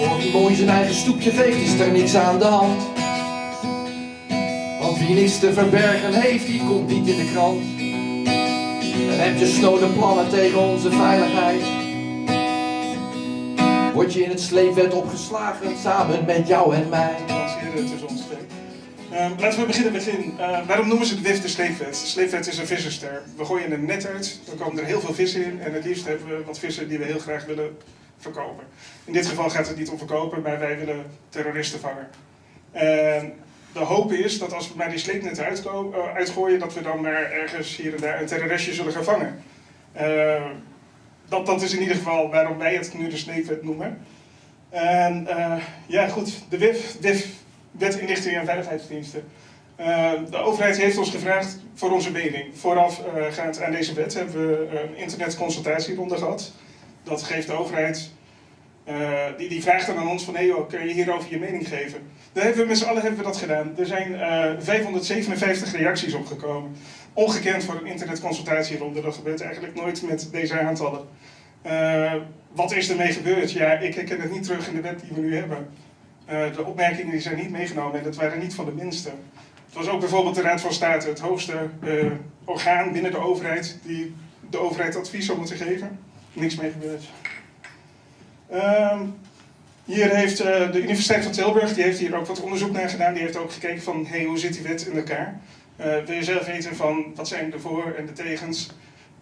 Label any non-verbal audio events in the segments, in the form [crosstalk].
Voor wie mooi zijn eigen stoepje veegt, is er niks aan de hand. Want wie niets te verbergen heeft, die komt niet in de krant. En heb je snode plannen tegen onze veiligheid. Word je in het sleepwet opgeslagen, samen met jou en mij. tussen ons. Ehm, laten we beginnen met in. eh, waarom noemen ze de WIF de sleepwet? Sleepwet is een visserster. We gooien een net uit, dan komen er heel veel vissen in en het liefst hebben we wat vissen die we heel graag willen verkopen. In dit geval gaat het niet om verkopen, maar wij willen terroristen vangen. En de hoop is dat als we maar die sleepnetten uitko- eh, uitgooien, dat we dan maar ergens hier en daar een terroristje zullen gaan vangen. Eh, dat, dat is in ieder geval waarom wij het nu de sleepwet noemen. En eh, ja, goed, de WIF, WIF, Wet Inlichting en Veiligheidsdiensten. De overheid heeft ons gevraagd voor onze mening. Voorafgaand aan deze wet hebben we een internetconsultatieronde gehad. Dat geeft de overheid, eh, die, die vraagt dan aan ons van, hé joh, kun je hierover je mening geven? Daar hebben we met z'n allen hebben we dat gedaan. Er zijn eh 557 reacties opgekomen. Ongekend voor een internetconsultatieronde. Dat gebeurt eigenlijk nooit met deze aantallen. Eh, wat is ermee gebeurd? Ja, ik herken het niet terug in de wet die we nu hebben. De opmerkingen die zijn niet meegenomen en dat waren niet van de minste. Het was ook bijvoorbeeld de Raad van State, het hoogste orgaan binnen de overheid, die de overheid advies zou moeten geven. Niks mee gebeurd. Ehm, hier heeft eh, de Universiteit van Tilburg, die heeft hier ook wat onderzoek naar gedaan. Die heeft ook gekeken van, hey, hoe zit die wet in elkaar? Eh, wil je zelf weten van, wat zijn de voor- en de tegens?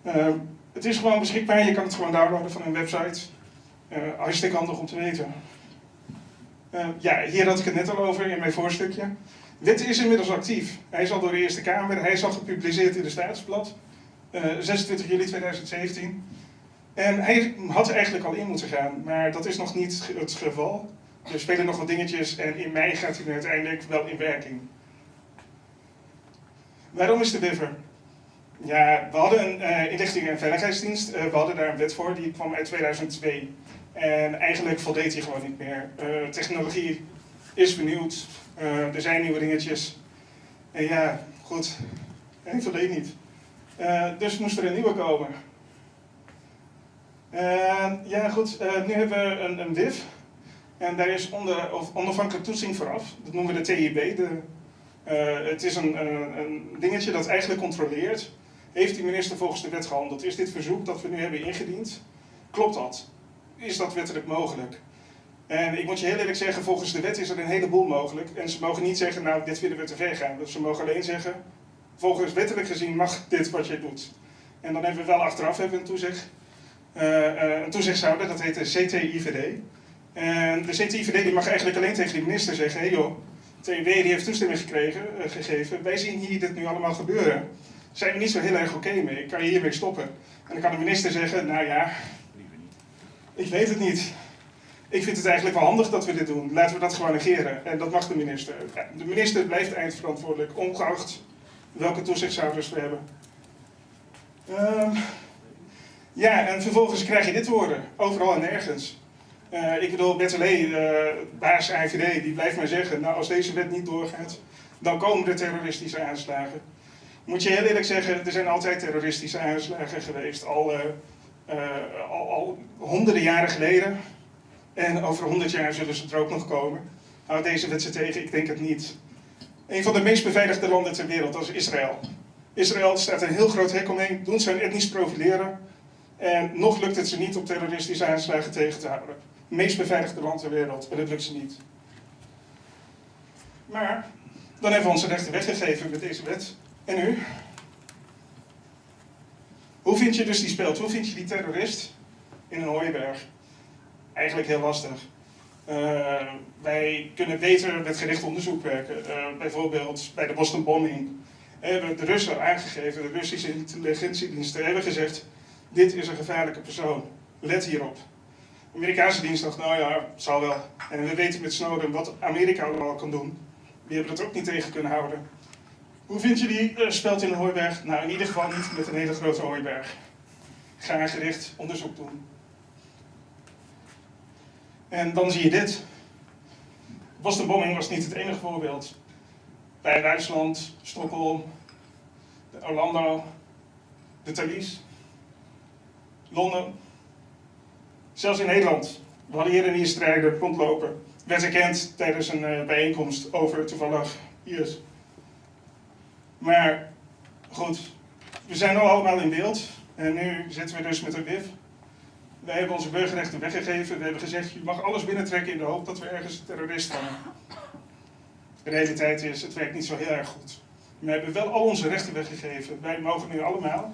Ehm, het is gewoon beschikbaar, je kan het gewoon downloaden van hun website. Eh, hartstikke handig om te weten. Eh, ja, hier had ik het net al over in mijn voorstukje. Wet is inmiddels actief. Hij is al door de Eerste Kamer, hij is gepubliceerd in de Staatsblad. eh, 26 juli 2017. En hij had er eigenlijk al in moeten gaan, maar dat is nog niet het geval. Er spelen nog wat dingetjes en in mei gaat hij uiteindelijk wel in werking. Waarom is de WIFfer? Ja, we hadden een eh, inlichting- en veiligheidsdienst. Eh, we hadden daar een wet voor, die kwam uit 2002. En eigenlijk voldeed hij gewoon niet meer. Eh, technologie is vernieuwd, eh, er zijn nieuwe dingetjes. En ja, goed, hij voldeed niet. Dus moest er een nieuwe komen. En ja, goed, eh, nu hebben we een, een WIF. En daar is onder, of toetsing vooraf. Dat noemen we de TIB. De, eh, het is een, een, dingetje dat eigenlijk controleert. Heeft die minister volgens de wet gehandeld? Is dit verzoek dat we nu hebben ingediend, klopt dat? Is dat wettelijk mogelijk? En ik moet je heel eerlijk zeggen, volgens de wet is er een heleboel mogelijk. En ze mogen niet zeggen, nou, dit vinden we te ver gaan. Dus ze mogen alleen zeggen, volgens wettelijk gezien mag dit wat je doet. En dan hebben we wel achteraf hebben een, toezicht, een toezichthouder, dat heet de CTIVD. En de CTIVD die mag eigenlijk alleen tegen de minister zeggen, hé hey joh, TIW die heeft toestemming gekregen, eh, gegeven, wij zien hier dit nu allemaal gebeuren. Zijn we niet zo heel erg oké mee, kan je hiermee stoppen? En dan kan de minister zeggen, nou ja, ik weet het niet. Ik vind het eigenlijk wel handig dat we dit doen. Laten we dat gewoon negeren. En dat mag de minister. De minister blijft eindverantwoordelijk, ongeacht welke toezichtshouders we hebben. Ehm, ja, en vervolgens krijg je dit horen. Overal en nergens. Eh, ik bedoel, Bertelé, eh baas IVD, die blijft maar zeggen... nou, als deze wet niet doorgaat, dan komen er terroristische aanslagen. Moet je heel eerlijk zeggen, er zijn altijd terroristische aanslagen geweest. Al, eh, honderden jaren geleden. En over honderd jaar zullen ze er ook nog komen. Houdt deze wet ze tegen? Ik denk het niet. Een van de meest beveiligde landen ter wereld, dat is Israël. Israël staat een heel groot hek omheen, doen hun etnisch profileren. En nog lukt het ze niet om terroristische aanslagen tegen te houden. Het meest beveiligde land ter wereld, en dat lukt ze niet. Maar, dan hebben we onze rechten weggegeven met deze wet. En nu? Hoe vind je dus die speelt? Hoe vind je die terrorist in een hooiberg? Eigenlijk heel lastig. Uh, wij kunnen beter met gericht onderzoek werken. Uh, bijvoorbeeld bij de Boston bombing hebben de Russen aangegeven, de Russische intelligentiediensten hebben gezegd, dit is een gevaarlijke persoon, let hierop. De Amerikaanse dienst dacht, nou ja, zal wel. En we weten met Snowden wat Amerika allemaal kan doen. Die hebben het ook niet tegen kunnen houden. Hoe vind je die uh, speld in een hooiberg? Nou, in ieder geval niet met een hele grote hooiberg. Ga gericht onderzoek doen. En dan zie je dit. Boston bombing was niet het enige voorbeeld. Bij Duitsland, Stockholm, Orlando, de Thalys, Londen. Zelfs in Nederland. Hadden eerder in strijden rondlopen. Werd erkend tijdens een uh, bijeenkomst over toevallig IS. Maar goed, we zijn nu allemaal in beeld. En nu zitten we dus met een WIF. Wij hebben onze burgerrechten weggegeven. We hebben gezegd, je mag alles binnentrekken in de hoop dat we ergens een terrorist vangen. De realiteit is, het werkt niet zo heel erg goed. We hebben wel al onze rechten weggegeven. Wij mogen nu allemaal,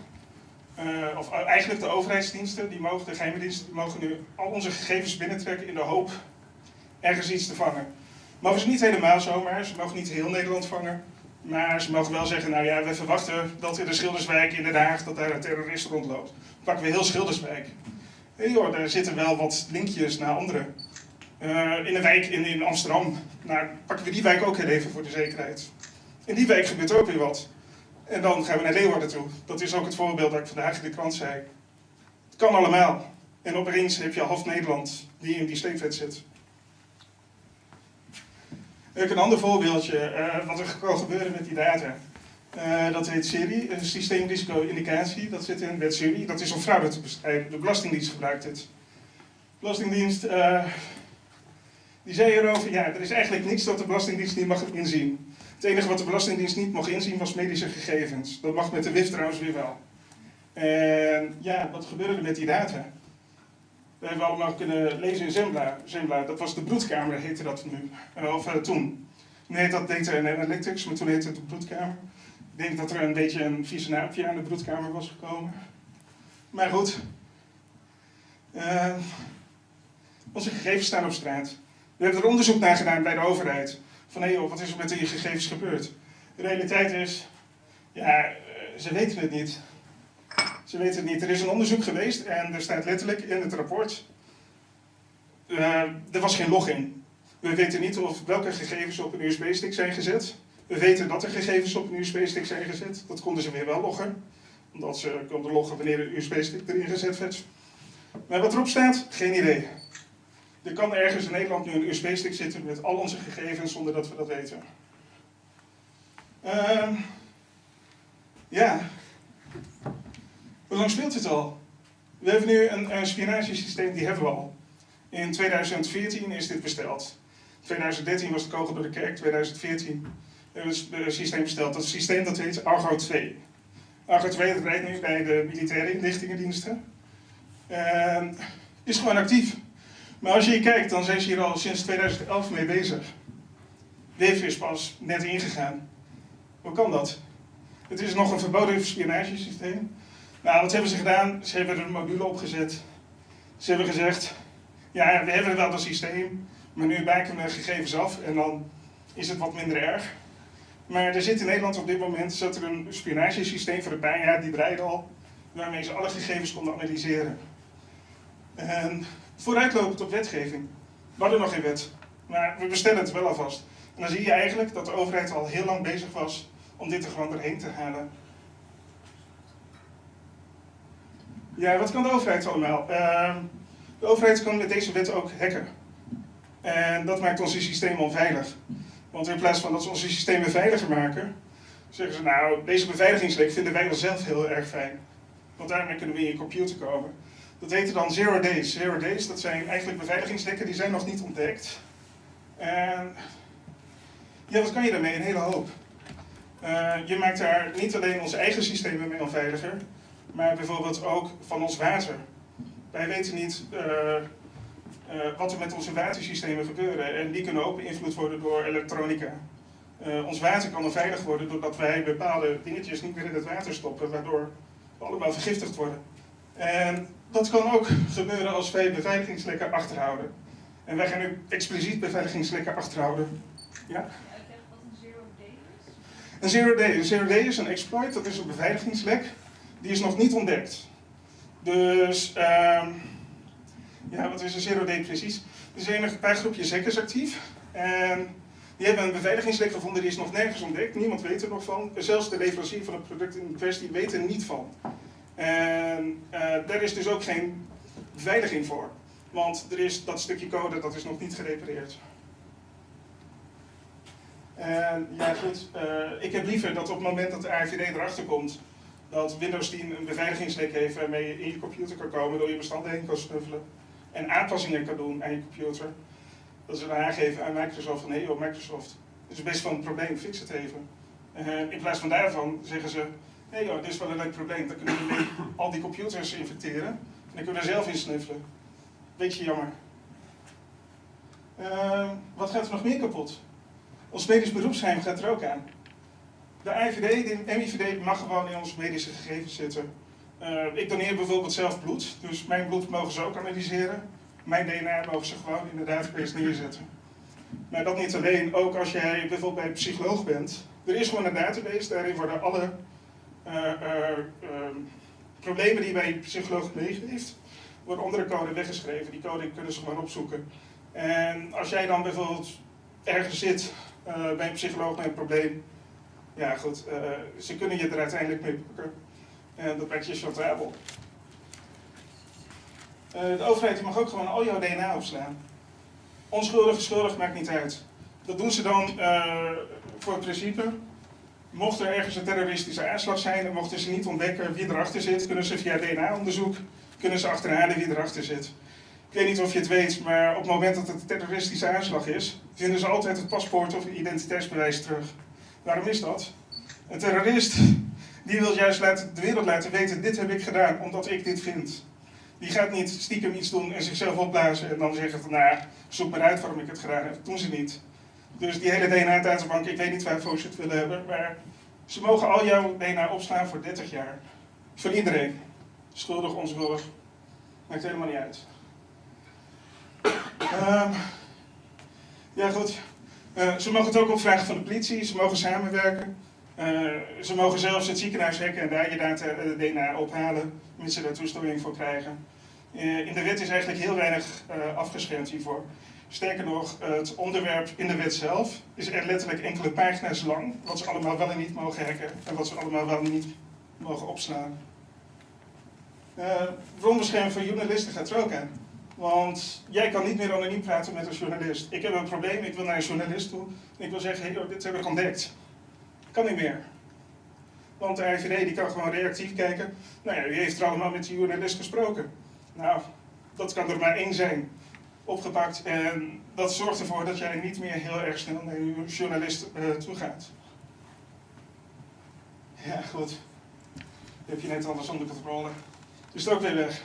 uh, of eigenlijk de overheidsdiensten, die mogen, de geheime diensten, die mogen nu al onze gegevens binnentrekken in de hoop ergens iets te vangen. Mogen ze niet helemaal zomaar, ze mogen niet heel Nederland vangen. Maar ze mogen wel zeggen, nou ja, we verwachten dat in de Schilderswijk in Den Haag, dat daar een terrorist rondloopt. Dan pakken we heel Schilderswijk. Hé joh, daar zitten wel wat linkjes naar anderen. In een wijk in, in Amsterdam, nou, pakken we die wijk ook heel even voor de zekerheid. In die wijk gebeurt ook weer wat. En dan gaan we naar Leeuwarden toe. Dat is ook het voorbeeld dat ik vandaag in de krant zei. Het kan allemaal. En opeens heb je half Nederland die in die sleepwet zit. Ook een ander voorbeeldje, uh, wat er kan gebeuren met die data. Uh, dat heet SIRI, een systeemrisico-indicatie. Dat zit in wet SIRI. Dat is om fraude te bestrijden. De Belastingdienst gebruikt het. De Belastingdienst uh, die zei erover, ja, er is eigenlijk niets dat de Belastingdienst niet mag inzien. Het enige wat de Belastingdienst niet mocht inzien was medische gegevens. Dat mag met de WIF trouwens weer wel. En ja, wat gebeurde er met die data? We hebben allemaal kunnen lezen in Zembla. Zembla, dat was de broedkamer, heette dat nu. Of uh, toen. Nu heet dat Data and Analytics, maar toen heette het de broedkamer. Ik denk dat er een beetje een vieze aan de broedkamer was gekomen. Maar goed. Uh, onze gegevens staan op straat. We hebben er onderzoek naar gedaan bij de overheid. Van hé wat is er met die gegevens gebeurd? De realiteit is, ja, ze weten het niet. Ze weten het niet. Er is een onderzoek geweest en er staat letterlijk in het rapport, uh, er was geen login. We weten niet of welke gegevens op een USB-stick zijn gezet. We weten dat er gegevens op een USB-stick zijn gezet. Dat konden ze weer wel loggen. Omdat ze konden loggen wanneer een USB-stick erin gezet werd. Maar wat erop staat, geen idee. Er kan ergens in Nederland nu een USB-stick zitten met al onze gegevens zonder dat we dat weten. Uh, ja. Hoe lang speelt dit al? We hebben nu een, een spionagesysteem, die hebben we al. In 2014 is dit besteld. 2013 was de kogel door de kerk, 2014 hebben we het systeem besteld. Dat systeem dat heet Argo 2. Argo 2 dat rijdt nu bij de militaire inlichtingendiensten. Uh, is gewoon actief. Maar als je hier kijkt, dan zijn ze hier al sinds 2011 mee bezig. WIF is pas net ingegaan. Hoe kan dat? Het is nog een verboden spionagesysteem. Nou, wat hebben ze gedaan? Ze hebben er een module opgezet. Ze hebben gezegd, ja, we hebben wel dat systeem, maar nu wijken we gegevens af en dan is het wat minder erg. Maar er zit in Nederland op dit moment zat er een spionagesysteem voor de pijn, die draaide al, waarmee ze alle gegevens konden analyseren. En vooruitlopend op wetgeving. We hadden nog geen wet, maar we bestellen het wel alvast. En dan zie je eigenlijk dat de overheid al heel lang bezig was om dit er gewoon doorheen te halen. Ja, wat kan de overheid allemaal? Uh, de overheid kan met deze wet ook hacken. En dat maakt onze systeem onveilig. Want in plaats van dat ze onze systemen veiliger maken, zeggen ze nou, deze beveiligingslek vinden wij wel zelf heel erg fijn. Want daarmee kunnen we in je computer komen. Dat heette dan Zero Days. Zero Days, dat zijn eigenlijk beveiligingslekken die zijn nog niet ontdekt. En ja, wat kan je daarmee? Een hele hoop. Uh, je maakt daar niet alleen onze eigen systemen mee onveiliger, maar bijvoorbeeld ook van ons water. Wij weten niet uh, uh, wat er met onze watersystemen gebeuren en die kunnen ook beïnvloed worden door elektronica. ons water kan onveilig worden doordat wij bepaalde dingetjes niet meer in het water stoppen, waardoor we allemaal vergiftigd worden. En dat kan ook gebeuren als wij beveiligingslekken achterhouden. En wij gaan nu expliciet beveiligingslekken achterhouden. Ja? Een zero day. Een zero day is een exploit, dat is een beveiligingslek. Die is nog niet ontdekt. Dus, um, ja, wat is een zero day precies? Er een paar groepjes hackers actief. En die hebben een beveiligingslek gevonden, die is nog nergens ontdekt. Niemand weet er nog van. Zelfs de leverancier van het product in kwestie weet er niet van. En uh, daar is dus ook geen beveiliging voor. Want er is dat stukje code dat is nog niet gerepareerd. En ja goed, uh, ik heb liever dat op het moment dat de AIVD erachter komt dat Windows 10 een beveiligingslek heeft waarmee je in je computer kan komen door je bestanden heen kan snuffelen. en aanpassingen kan doen aan je computer, dat ze dan aangeven aan Microsoft van hé hey, joh, Microsoft, dit is best wel een probleem, fix het even. En in plaats van daarvan zeggen ze, joh, dit is wel een leuk probleem, dan kunnen we [coughs] al die computers infecteren en dan kunnen we zelf in snuffelen. Beetje jammer. Uh, wat gaat er nog meer kapot? Ons medisch beroepsgeheim gaat er ook aan. De IVD, de MIVD mag gewoon in onze medische gegevens zitten. Uh, ik doneer bijvoorbeeld zelf bloed, dus mijn bloed mogen ze ook analyseren. Mijn DNA mogen ze gewoon in de database neerzetten. Maar dat niet alleen, ook als jij bijvoorbeeld bij een psycholoog bent. Er is gewoon een database, daarin worden alle problemen die bij psycholoog meegeeft, worden onder de code weggeschreven. Die code kunnen ze gewoon opzoeken. En als jij dan bijvoorbeeld ergens zit bij een psycholoog met een probleem, ja goed, ze kunnen je er uiteindelijk mee pakken. En dat maakt je chantabel. De overheid mag ook gewoon al jouw DNA opslaan. Onschuldig, schuldig, maakt niet uit. Dat doen ze dan voor het principe. Mocht er ergens een terroristische aanslag zijn en mochten ze niet ontdekken wie erachter zit, kunnen ze via DNA-onderzoek kunnen ze achterhalen wie erachter zit. Ik weet niet of je het weet, maar op het moment dat het een terroristische aanslag is, vinden ze altijd het paspoort of identiteitsbewijs terug. Waarom is dat? Een terrorist die wil juist de wereld laten weten, dit heb ik gedaan omdat ik dit vind. Die gaat niet stiekem iets doen en zichzelf opblazen en dan zeggen van, nou zoek maar uit waarom ik het gedaan heb. Dat doen ze niet. Dus die hele DNA-databank, ik weet niet waarvoor ze het willen hebben, maar ze mogen al jouw DNA opslaan voor 30 jaar. Voor iedereen. Schuldig, onschuldig. Maakt helemaal niet uit. Um, ja goed. Uh, ze mogen het ook opvragen van de politie, ze mogen samenwerken. Uh, ze mogen zelfs het ziekenhuis hacken en daar je DNA ophalen, mits ze daar toestemming voor krijgen. In de wet is eigenlijk heel weinig afgeschermd hiervoor. Sterker nog, het onderwerp in de wet zelf is er letterlijk enkele pagina's lang, wat ze allemaal wel en niet mogen hacken en wat ze allemaal wel en niet mogen opslaan. bronbescherming voor journalisten gaat er ook aan. Want jij kan niet meer anoniem praten met een journalist. Ik heb een probleem, ik wil naar een journalist toe ik wil zeggen, hey, dit heb ik ontdekt. Kan niet meer. Want de IVD die kan gewoon reactief kijken. Nou ja, u heeft er allemaal met die journalist gesproken. Nou, dat kan er maar één zijn. Opgepakt. En dat zorgt ervoor dat jij niet meer heel erg snel naar uw journalist uh, toe gaat. Ja, goed. heb je net alles onder controle. Dus het ook weer weg.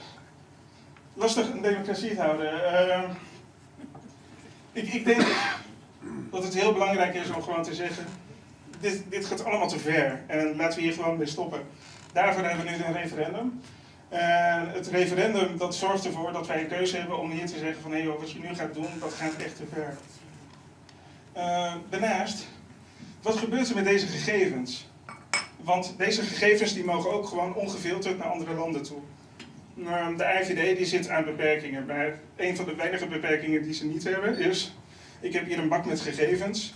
Lastig een democratie te houden. Uh, ik, ik denk dat het heel belangrijk is om gewoon te zeggen dit, dit gaat allemaal te ver en laten we hier gewoon mee stoppen. Daarvoor hebben we nu een referendum. Het referendum dat zorgt ervoor dat wij een keuze hebben om hier te zeggen van hé hey, wat je nu gaat doen, dat gaat echt te ver. Uh, daarnaast, wat gebeurt er met deze gegevens? Want deze gegevens die mogen ook gewoon ongefilterd naar andere landen toe. Uh, de IVD die zit aan beperkingen, maar een van de weinige beperkingen die ze niet hebben is, ik heb hier een bak met gegevens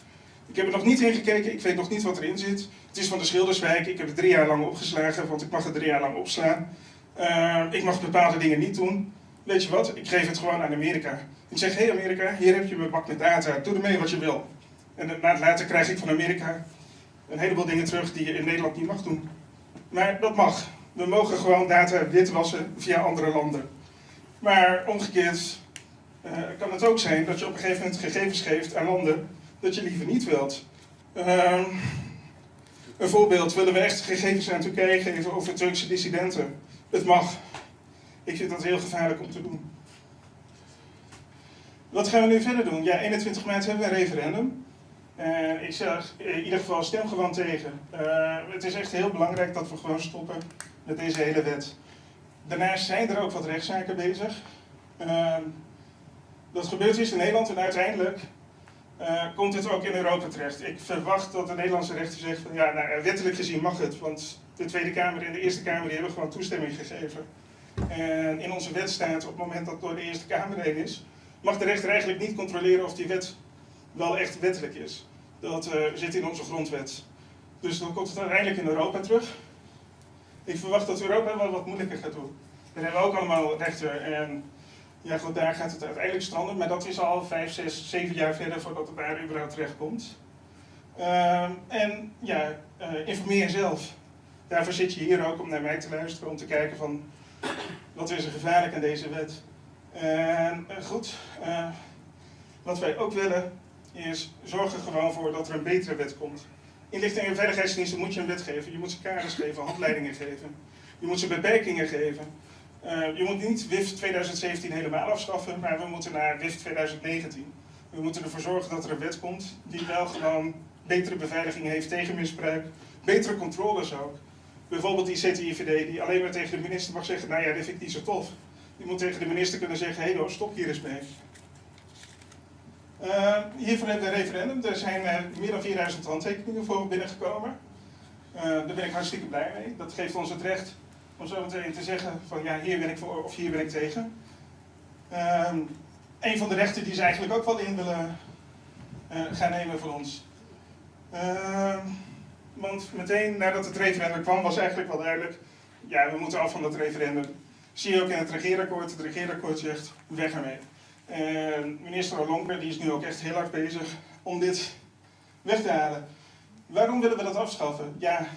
ik heb er nog niet in gekeken, ik weet nog niet wat erin zit. Het is van de Schilderswijk, ik heb het drie jaar lang opgeslagen, want ik mag het drie jaar lang opslaan. Uh, ik mag bepaalde dingen niet doen. Weet je wat, ik geef het gewoon aan Amerika. Ik zeg, hé hey Amerika, hier heb je mijn bak met data, doe ermee wat je wil. En later krijg ik van Amerika een heleboel dingen terug die je in Nederland niet mag doen. Maar dat mag. We mogen gewoon data witwassen via andere landen. Maar omgekeerd uh, kan het ook zijn dat je op een gegeven moment gegevens geeft aan landen dat je liever niet wilt. Uh, een voorbeeld, willen we echt gegevens aan Turkije geven over Turkse dissidenten? Het mag. Ik vind dat heel gevaarlijk om te doen. Wat gaan we nu verder doen? Ja, 21 maart hebben we een referendum. En ik zeg in ieder geval stem gewoon tegen. Uh, het is echt heel belangrijk dat we gewoon stoppen met deze hele wet. Daarnaast zijn er ook wat rechtszaken bezig. Uh, dat gebeurt is in Nederland en uiteindelijk uh, komt het ook in Europa terecht. Ik verwacht dat de Nederlandse rechter zegt van ja, nou, wettelijk gezien mag het, want de Tweede Kamer en de Eerste Kamer die hebben gewoon toestemming gegeven. En in onze wet staat op het moment dat door de Eerste Kamer heen is, mag de rechter eigenlijk niet controleren of die wet wel echt wettelijk is. Dat uh, zit in onze grondwet. Dus dan komt het uiteindelijk in Europa terug. Ik verwacht dat Europa wel wat moeilijker gaat doen. Daar hebben we ook allemaal rechter en ja daar gaat het uiteindelijk stranden, maar dat is al vijf, zes, zeven jaar verder voordat het daar überhaupt terecht komt. Uh, en ja, uh, informeer jezelf. Daarvoor zit je hier ook om naar mij te luisteren, om te kijken van wat is er gevaarlijk aan deze wet. En eh, goed, eh, wat wij ook willen is zorgen gewoon voor dat er een betere wet komt. Inlichting en veiligheidsdiensten moet je een wet geven. Je moet ze kaders geven, handleidingen geven. Je moet ze beperkingen geven. Eh, je moet niet WIF 2017 helemaal afschaffen, maar we moeten naar WIF 2019. We moeten ervoor zorgen dat er een wet komt die wel gewoon betere beveiliging heeft tegen misbruik, betere controles ook. Bijvoorbeeld die CTIVD die alleen maar tegen de minister mag zeggen, nou ja, dit vind ik niet zo tof. Die moet tegen de minister kunnen zeggen, hé hey, stop hier eens mee. Uh, hiervoor hebben we een referendum. Er zijn uh, meer dan 4000 handtekeningen voor binnengekomen. Uh, daar ben ik hartstikke blij mee. Dat geeft ons het recht om zo meteen te zeggen van ja, hier ben ik voor of hier ben ik tegen. Ehm, een van de rechten die ze eigenlijk ook wel in willen gaan nemen voor ons. Want meteen nadat het referendum kwam was eigenlijk wel duidelijk, ja, we moeten af van dat referendum. Zie je ook in het regeerakkoord, het regeerakkoord zegt weg ermee. En minister Olonker die is nu ook echt heel hard bezig om dit weg te halen. Waarom willen we dat afschaffen? Ja,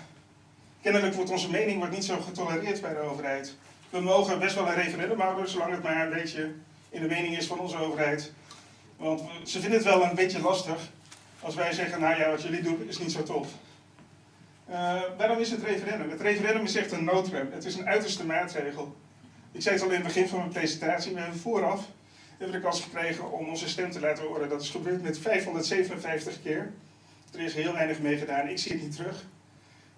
kennelijk wordt onze mening wordt niet zo getolereerd bij de overheid. We mogen best wel een referendum houden, zolang het maar een beetje in de mening is van onze overheid. Want ze vinden het wel een beetje lastig als wij zeggen, nou ja, wat jullie doen is niet zo tof. Uh, waarom is het referendum? Het referendum is echt een noodrem. Het is een uiterste maatregel. Ik zei het al in het begin van mijn presentatie, we hebben vooraf hebben de kans gekregen om onze stem te laten horen. Dat is gebeurd met 557 keer. Er is heel weinig mee gedaan, ik zie het niet terug.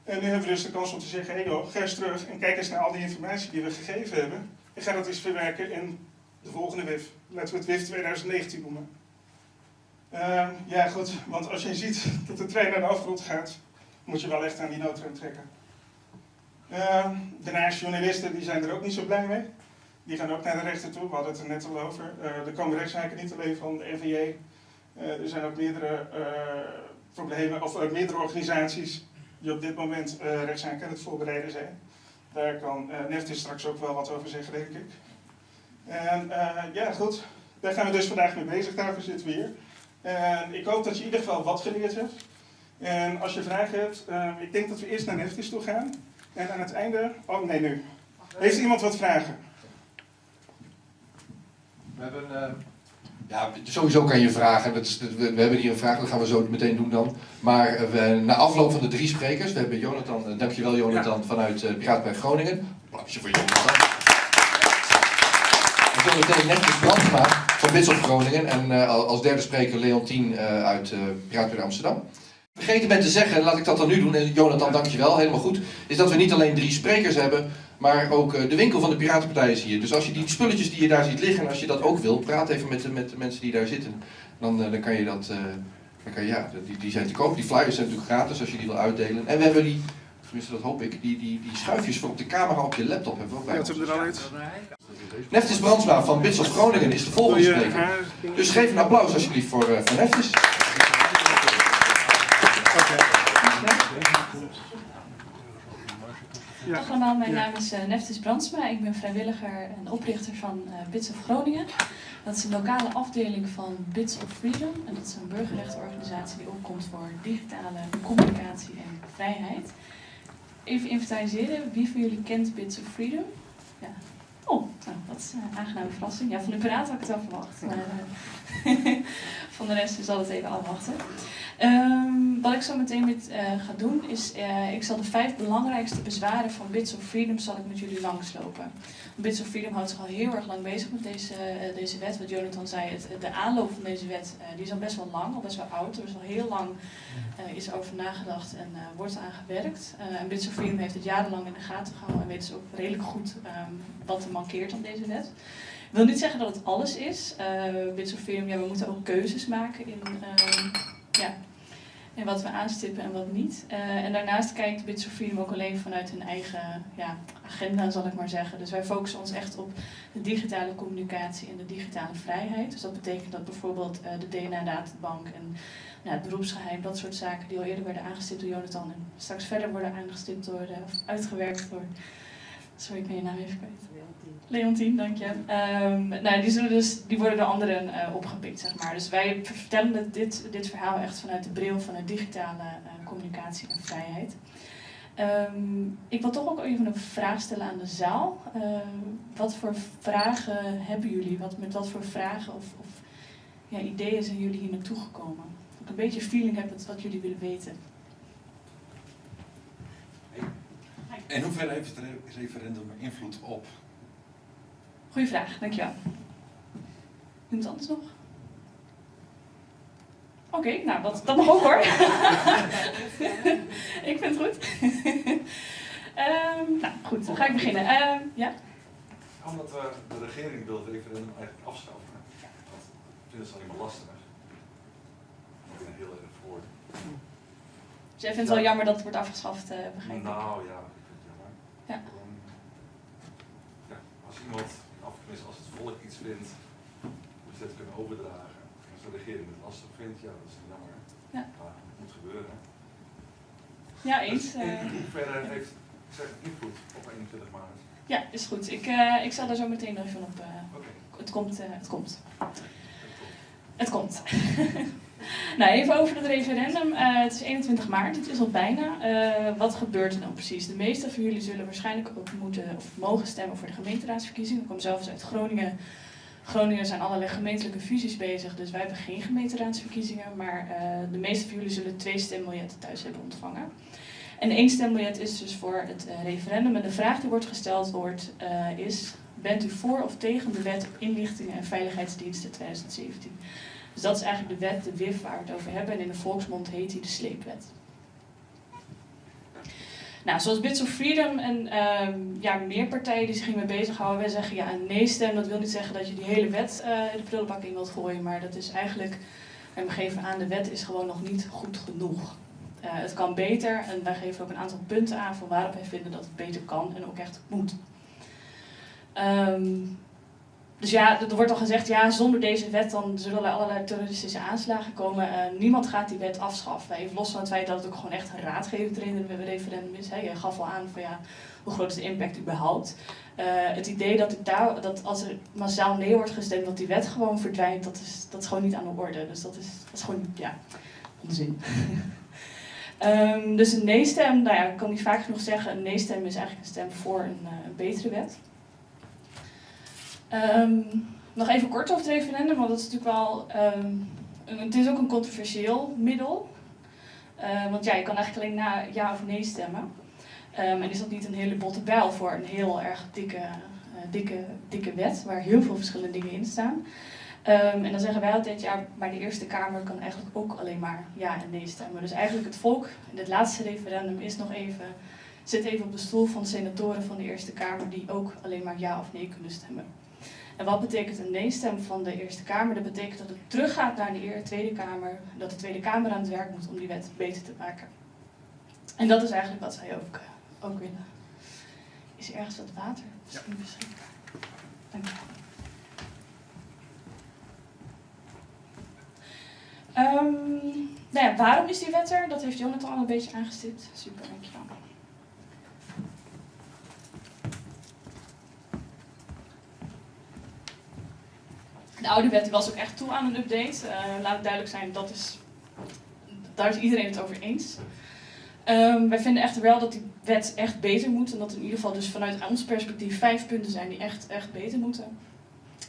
En nu hebben we dus de kans om te zeggen, hé hey joh, ga eens terug en kijk eens naar al die informatie die we gegeven hebben. En ga dat eens verwerken in de volgende WIF. Laten we het WIF 2019 noemen. Uh, ja goed, want als je ziet dat de trein naar de afgrond gaat, moet je wel echt aan die noodrem trekken. Uh, daarnaast journalisten die zijn er ook niet zo blij mee. Die gaan ook naar de rechter toe, we hadden het er net al over. Uh, er komen rechtszaken niet alleen van de NVJ. Uh, er zijn ook meerdere uh, problemen, of meerdere organisaties die op dit moment rechtszaken aan het voorbereiden zijn. Daar kan Neftis straks ook wel wat over zeggen, denk ik. En ja, goed, daar gaan we dus vandaag mee bezig, daarvoor zitten we hier. En ik hoop dat je in ieder geval wat geleerd hebt. En als je vragen hebt, ik denk dat we eerst naar Neftis toe gaan. En aan het einde, oh nee nu. Heeft iemand wat vragen? We hebben, uh, ja, sowieso kan je vragen. We, we, hebben hier een vraag, dat gaan we zo meteen doen dan. Maar uh, we, na afloop van de drie sprekers, we hebben Jonathan, uh, dankjewel Jonathan, ja. vanuit uh, Piratenberg Groningen. Applausje voor Jonathan. En zo meteen netjes Brandsma van Bitsel Groningen en als derde spreker Leontien uit Piratenberg Amsterdam vergeten ben te zeggen, laat ik dat dan nu doen, en Jonathan, dankjewel, helemaal goed, is dat we niet alleen drie sprekers hebben, maar ook de winkel van de Piratenpartij is hier. Dus als je die spulletjes die je daar ziet liggen, als je dat ook wil, praat even met de, met de mensen die daar zitten. Dan, dan kan je dat, dan kan ja, die, die zijn te koop. Die flyers zijn natuurlijk gratis als je die wil uitdelen. En we hebben die, tenminste dat hoop ik, die, die, die schuifjes voor op de camera op je laptop hebben we ook bij ja, ons. er al uit. Neftis Brandsma van Bits of Groningen is de volgende spreker. Dus geef een applaus alsjeblieft voor, voor Neftis. Ja. Dag allemaal, mijn naam is uh, Neftis Brandsma. Ik ben vrijwilliger en oprichter van uh, Bits of Groningen. Dat is een lokale afdeling van Bits of Freedom. En dat is een burgerrechtenorganisatie die opkomt voor digitale communicatie en vrijheid. Even inventariseren, wie van jullie kent Bits of Freedom? Oh, nou, dat is een aangename verrassing. Ja, van de piraten had ik het wel verwacht. Maar uh, [laughs] van de rest zal het even afwachten. Um, wat ik zo meteen met, uh, ga doen is, uh, ik zal de vijf belangrijkste bezwaren van Bits of Freedom zal ik met jullie langslopen. Bits of Freedom houdt zich al heel erg lang bezig met deze, uh, deze wet. Wat Jonathan zei, het, de aanloop van deze wet die is al best wel lang, al best wel oud. Er is al heel lang is over nagedacht en wordt aan gewerkt. en Bits of Freedom heeft het jarenlang in de gaten gehouden en weet dus ook redelijk goed um, wat er mankeert aan deze wet. Ik wil niet zeggen dat het alles is. Bits of Freedom, ja, we moeten ook keuzes maken in... ja, en wat we aanstippen en wat niet. Uh, en daarnaast kijkt Bits of Freedom ook alleen vanuit hun eigen ja, agenda, zal ik maar zeggen. Dus wij focussen ons echt op de digitale communicatie en de digitale vrijheid. Dus dat betekent dat bijvoorbeeld uh, de DNA-databank en nou, het beroepsgeheim, dat soort zaken die al eerder werden aangestipt door Jonathan en straks verder worden aangestipt door, of uitgewerkt door Sorry, ik ben je naam even kwijt. Leontien, dank je. Um, nou, die, zullen dus, die worden door anderen uh, opgepikt, zeg maar. Dus wij vertellen dit, dit verhaal echt vanuit de bril van de digitale uh, communicatie en vrijheid. Ehm, ik wil toch ook even een vraag stellen aan de zaal. Ehm, wat voor vragen hebben jullie? Wat, met wat voor vragen of, of ja, ideeën zijn jullie hier naartoe gekomen? Dat ik een beetje feeling heb met wat jullie willen weten. In hoeverre heeft het re- referendum invloed op? Goeie vraag, dankjewel. Iemand anders nog? Oké, nou, dat, dat mag ook hoor. [laughs] ik vind het goed. [laughs] Ehm, nou, goed, dan ga ik beginnen. Ehm, ja? Omdat eh, de regering wil het referendum eigenlijk afschaffen. Dat vinden ze alleen maar lastig. Ik ben heel erg voor. Dus jij vindt het wel jammer dat het wordt afgeschaft, eh begrijp ik. Nou ja, ik vind het jammer. Ja. Gewoon, ja, als iemand, tenminste als het volk iets vindt, hoe ze het kunnen overdragen. Als de regering het lastig vindt, ja, dat is jammer. Ja. Maar het moet gebeuren. Ja, eens. Dus in eh. hoeverre heeft zeg, invloed op 21 maart? ja, is goed. Ik, eh, ik zal daar zo meteen nog even op. Oké, het komt, het komt. dat klopt. Het komt. [laughs] [laughs] nou, even over het referendum. Eh, het is 21 maart, het is al bijna. Eh, wat gebeurt er dan precies? De meeste van jullie zullen waarschijnlijk ook moeten of mogen stemmen voor de gemeenteraadsverkiezingen. Ik kom zelf eens uit Groningen. Groningen zijn allerlei gemeentelijke fusies bezig, dus wij hebben geen gemeenteraadsverkiezingen. Maar eh, de meeste van jullie zullen twee stembiljetten thuis hebben ontvangen. En één stembiljet is dus voor het referendum. En de vraag die wordt gesteld wordt, is: Bent u voor of tegen de wet inlichtingen en veiligheidsdiensten 2017? Dus dat is eigenlijk de wet, de WIF, waar we het over hebben. En in de volksmond heet die de sleepwet. Nou, zoals Bits of Freedom en ehm, ja, meer partijen die zich hiermee bezighouden, wij zeggen ja, een nee-stem. Dat wil niet zeggen dat je die hele wet eh, de prullenbak in wilt gooien, maar dat is eigenlijk, en we geven aan, de wet is gewoon nog niet goed genoeg. Eh, het kan beter en wij geven ook een aantal punten aan van waarom wij vinden dat het beter kan en ook echt moet. Ehm, dus ja, er wordt al gezegd, ja, zonder deze wet dan zullen er allerlei terroristische aanslagen komen. Eh, niemand gaat die wet afschaffen. Even los van het feit dat het ook gewoon echt een raadgevend referendum is. Hè. Je gaf al aan van ja, hoe groot is de impact überhaupt. Eh, het idee dat, het daar, dat als er massaal nee wordt gestemd, dat die wet gewoon verdwijnt, dat is, dat is gewoon niet aan de orde. Dus dat is, dat is gewoon, ja, onzin. [laughs] Ehm, dus een nee-stem, nou ja, ik kan niet vaak genoeg zeggen, een nee-stem is eigenlijk een stem voor een, eh, een betere wet. Ehm, nog even kort over het referendum, want dat is natuurlijk wel. ehm, een, het is ook een controversieel middel. Eh, want ja, je kan eigenlijk alleen ja of nee stemmen. Ehm, en is dat niet een hele botte bijl voor een heel erg dikke, eh, dikke, dikke wet, waar heel veel verschillende dingen in staan. Ehm, en dan zeggen wij altijd, ja, maar de Eerste Kamer kan eigenlijk ook alleen maar ja en nee stemmen. Dus eigenlijk het volk in dit laatste referendum is nog even, zit even op de stoel van senatoren van de Eerste Kamer die ook alleen maar ja of nee kunnen stemmen. En wat betekent een nee-stem van de Eerste Kamer? Dat betekent dat het teruggaat naar de Tweede Kamer, dat de Tweede Kamer aan het werk moet om die wet beter te maken. En dat is eigenlijk wat zij ook, eh, ook willen. Is er ergens wat water? Misschien beschikbaar. Dank je. Ehm, nou ja, waarom is die wet er? Dat heeft Jonathan al een beetje aangestipt. Super, dankjewel. De oude wet was ook echt toe aan een update. Eh, laat het duidelijk zijn, dat is, daar is iedereen het over eens. Ehm, wij vinden echter wel dat die wet echt beter moet. En dat in ieder geval dus vanuit ons perspectief vijf punten zijn die echt, echt beter moeten.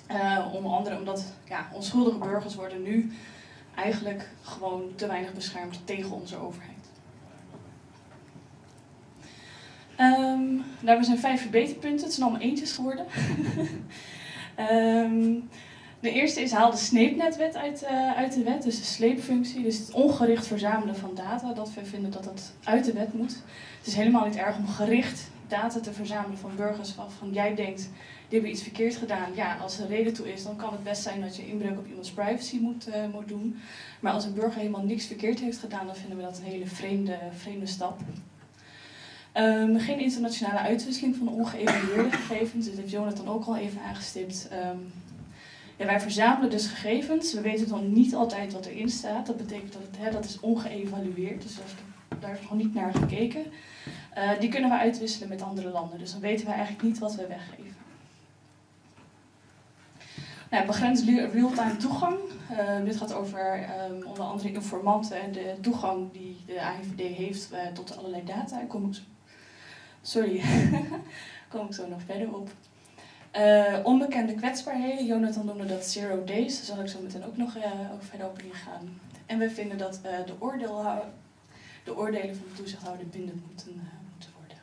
Eh, onder andere omdat ja, onschuldige burgers worden nu eigenlijk gewoon te weinig beschermd tegen onze overheid. Ehm nou, er zijn vijf verbeterpunten. Het zijn allemaal eentjes geworden. [laughs] Ehm, de eerste is haal de sneepnetwet uit, eh, uit de wet, dus de sleepfunctie, dus het ongericht verzamelen van data. Dat we vinden dat dat uit de wet moet. Het is helemaal niet erg om gericht data te verzamelen van burgers waarvan jij denkt, die hebben iets verkeerd gedaan. Ja, als er reden toe is, dan kan het best zijn dat je inbreuk op iemands privacy moet, eh, moet doen. Maar als een burger helemaal niks verkeerd heeft gedaan, dan vinden we dat een hele vreemde, vreemde stap. Ehm, geen internationale uitwisseling van ongeëvalueerde gegevens. Dit heeft Jonathan ook al even aangestipt. Ehm, wij verzamelen dus gegevens. We weten dan niet altijd wat erin staat. Dat betekent dat het hè, dat is ongeëvalueerd. Dus daar is, nog niet naar gekeken. Eh, die kunnen we uitwisselen met andere landen. Dus dan weten we eigenlijk niet wat we weggeven. Nou, begrensd le- real-time toegang. Eh, dit gaat over ehm, onder andere informanten en de toegang die de AIVD heeft eh, tot allerlei data. Kom ik zo Sorry, [laughs] kom ik zo nog verder op. Eh, onbekende kwetsbaarheden, Jonathan noemde dat zero days, daar zal ik zo meteen ook nog eh, over verder op ingaan. En we vinden dat eh, de, oordeel, de oordelen van de toezichthouder bindend moeten, moeten worden.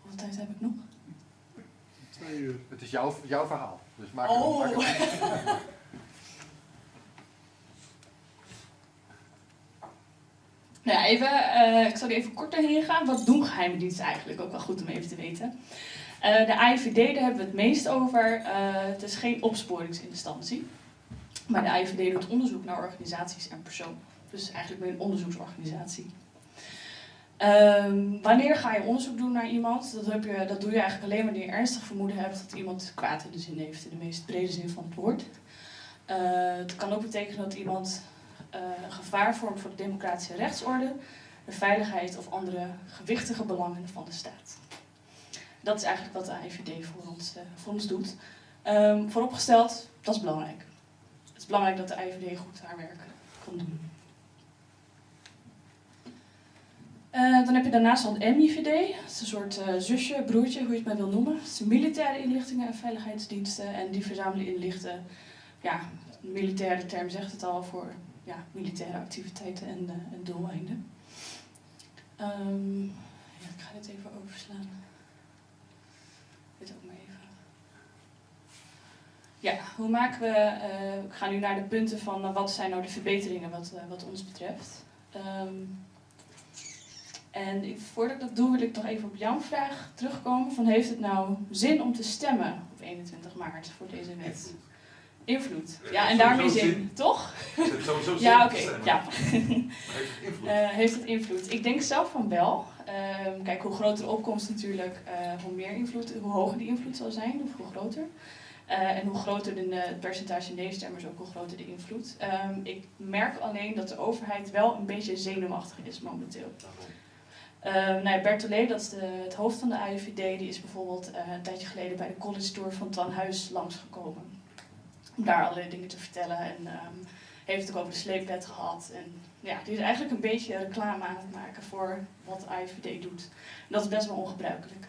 Hoeveel tijd heb ik nog? Twee uur. Het is jouw, jouw verhaal. Dus maak Oh. het, maak het [laughs] Nou even, eh, ik zal er even kort doorheen gaan. Wat doen geheime diensten eigenlijk? Ook wel goed om even te weten. Eh, de AIVD, daar hebben we het meest over. Eh, het is geen opsporingsinstantie. Maar de AIVD doet onderzoek naar organisaties en personen. Dus eigenlijk weer een onderzoeksorganisatie. Ehm, wanneer ga je onderzoek doen naar iemand? Dat, heb je, dat doe je eigenlijk alleen wanneer je ernstig vermoeden hebt dat iemand kwaad in de zin heeft, in de meest brede zin van het woord. Het kan ook betekenen dat iemand een gevaar vormt voor de democratische rechtsorde, de veiligheid of andere gewichtige belangen van de staat. Dat is eigenlijk wat de AIVD voor ons, eh, voor ons doet. Ehm, vooropgesteld, dat is belangrijk. Het is belangrijk dat de AIVD goed haar werk kan doen. Eh, dan heb je daarnaast al het MIVD. Dat is een soort eh, zusje, broertje, hoe je het maar wil noemen. Het zijn militaire inlichtingen en veiligheidsdiensten. En die verzamelen inlichten, ja, militaire term zegt het al, voor ja, militaire activiteiten en, eh, en doeleinden. Ehm, ja, ik ga dit even overslaan. Dit ook maar even. Ja, hoe maken we... eh, ik ga nu naar de punten van eh, wat zijn nou de verbeteringen wat, wat ons betreft. Ehm, en ik, voordat ik dat doe, wil ik nog even op jouw vraag terugkomen. Van heeft het nou zin om te stemmen op 21 maart voor deze wet? Invloed. Ja, en daarmee zin, toch? Sowieso zin Ja, oké. te stemmen. Ja. Maar heeft het invloed? Eh, heeft het invloed? Ik denk zelf van wel. Ehm, kijk, hoe groter de opkomst natuurlijk, eh, hoe meer invloed, hoe hoger die invloed zal zijn, of hoe groter. Eh, en hoe groter de, het percentage nee-stemmers, ook hoe groter de invloed. Ehm, ik merk alleen dat de overheid wel een beetje zenuwachtig is momenteel. Uh, nou ja, Bert Tollé, dat is de, het hoofd van de AIVD, die is bijvoorbeeld een tijdje geleden bij de college tour van Tan Huis langsgekomen. Om daar allerlei dingen te vertellen en ehm, heeft het ook over de sleepwet gehad. En ja, die is eigenlijk een beetje reclame aan het maken voor wat de AIVD doet. En dat is best wel ongebruikelijk.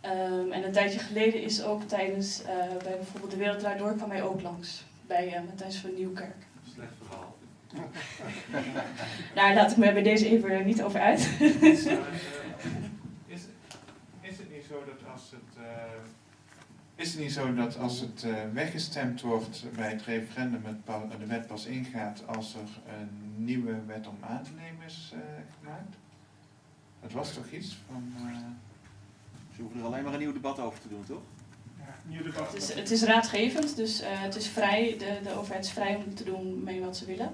Ehm, en een tijdje geleden is ook tijdens, eh, bij bijvoorbeeld de Wereld Draait Door, kwam hij ook langs. Bij uh, Matthijs van Nieuwkerk. Slecht verhaal. Daar [laughs] laat ik me bij deze even niet over uit. Is, eh, is, is het niet zo dat als het. Is het niet zo dat als het eh, weggestemd wordt bij het referendum, het pa- de wet pas ingaat als er een nieuwe wet om aan te nemen is eh, gemaakt? Dat was toch iets van. eh, Ze hoeven er alleen maar een nieuw debat over te doen, toch? Ja, nieuw debat. Het is, het is raadgevend, dus eh, het is vrij, de, de overheid is vrij om te doen mee wat ze willen.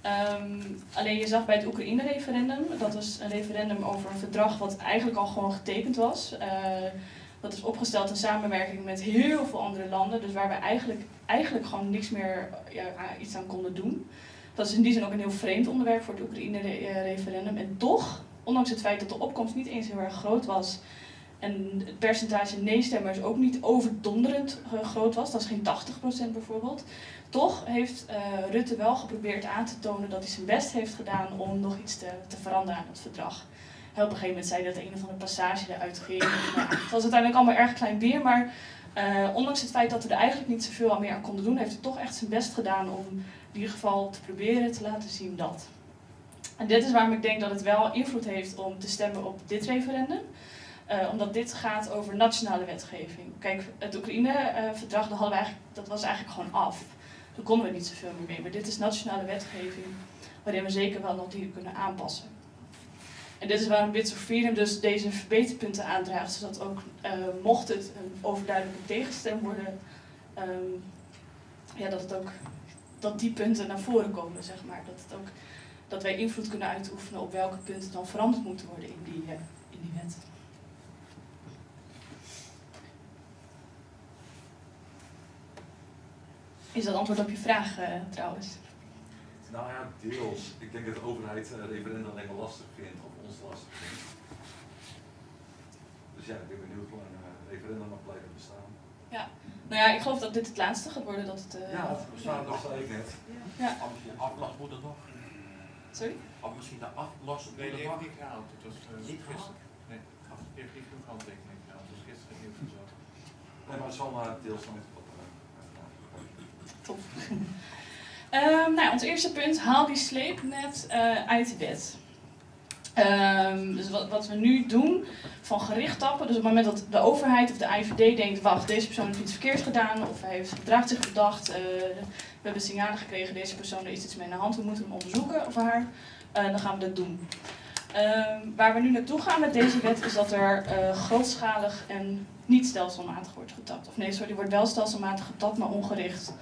Ehm, alleen je zag bij het Oekraïne-referendum, dat is een referendum over een verdrag wat eigenlijk al gewoon getekend was. Eh, dat is opgesteld in samenwerking met heel veel andere landen, dus waar we eigenlijk, eigenlijk gewoon niks meer ja, iets aan konden doen. Dat is in die zin ook een heel vreemd onderwerp voor het Oekraïne-referendum. En toch, ondanks het feit dat de opkomst niet eens heel erg groot was, en het percentage nee-stemmers ook niet overdonderend eh, groot was, dat is geen 80% bijvoorbeeld. Toch heeft eh, Rutte wel geprobeerd aan te tonen dat hij zijn best heeft gedaan om nog iets te, te veranderen aan het verdrag. Hij op een gegeven moment zei dat een of andere passage eruit ging. Het was uiteindelijk allemaal erg klein weer, maar eh, ondanks het feit dat we er eigenlijk niet zoveel aan meer aan konden doen, heeft hij toch echt zijn best gedaan om in ieder geval te proberen te laten zien dat. En dit is waarom ik denk dat het wel invloed heeft om te stemmen op dit referendum. Eh, omdat dit gaat over nationale wetgeving. Kijk, het Oekraïne-verdrag, eigenlijk- dat was eigenlijk gewoon af. Daar konden we niet zoveel meer mee. Maar dit is nationale wetgeving, waarin we zeker wel nog dingen kunnen aanpassen. En dit is waarom Bits of Freedom dus deze verbeterpunten aandraagt, zodat ook, eh, mocht het een overduidelijke tegenstem worden, ehm, ja, dat, het ook, dat die punten naar voren komen, zeg maar. Dat, het ook, dat wij invloed kunnen uitoefenen op welke punten dan veranderd moeten worden in die, eh, in die wet. Is dat antwoord op je vraag eh, trouwens? Nou ja, deels. Ik denk dat de overheid referendum alleen lastig vindt, ons lastig vindt. Dus ja, ik ben benieuwd hoe lang een referendum nog blijven bestaan. Nou ja, ik geloof dat dit het laatste gaat worden. Dat het, eh, Ja, dat bestaat nog, zei ik net. Ja. Afslag moet er nog. Sorry? Of misschien de aflos op Nee, de die heeft wacht. niet gehaald. Het was eh, Niet gisteren. Nee, die heeft niet genoeg handtekeningen gehaald. Dus gisteren nieuws en zo. Nee, maar het is wel maar deels van het Top. [laughs] Ehm, nou, ons eerste punt, haal die sleepnet eh uit de wet. Ehm, dus wat, wat we nu doen, van gericht tappen, dus op het moment dat de overheid of de IVD denkt, wacht, deze persoon heeft iets verkeerd gedaan, of hij heeft gedraagt zich verdacht, eh, we hebben signalen gekregen, deze persoon er is iets mee aan de hand, we moeten hem onderzoeken of haar, eh, dan gaan we dat doen. Ehm, waar we nu naartoe gaan met deze wet is dat er eh, grootschalig en niet stelselmatig wordt getapt. Of nee, sorry, wordt wel stelselmatig getapt, maar ongericht.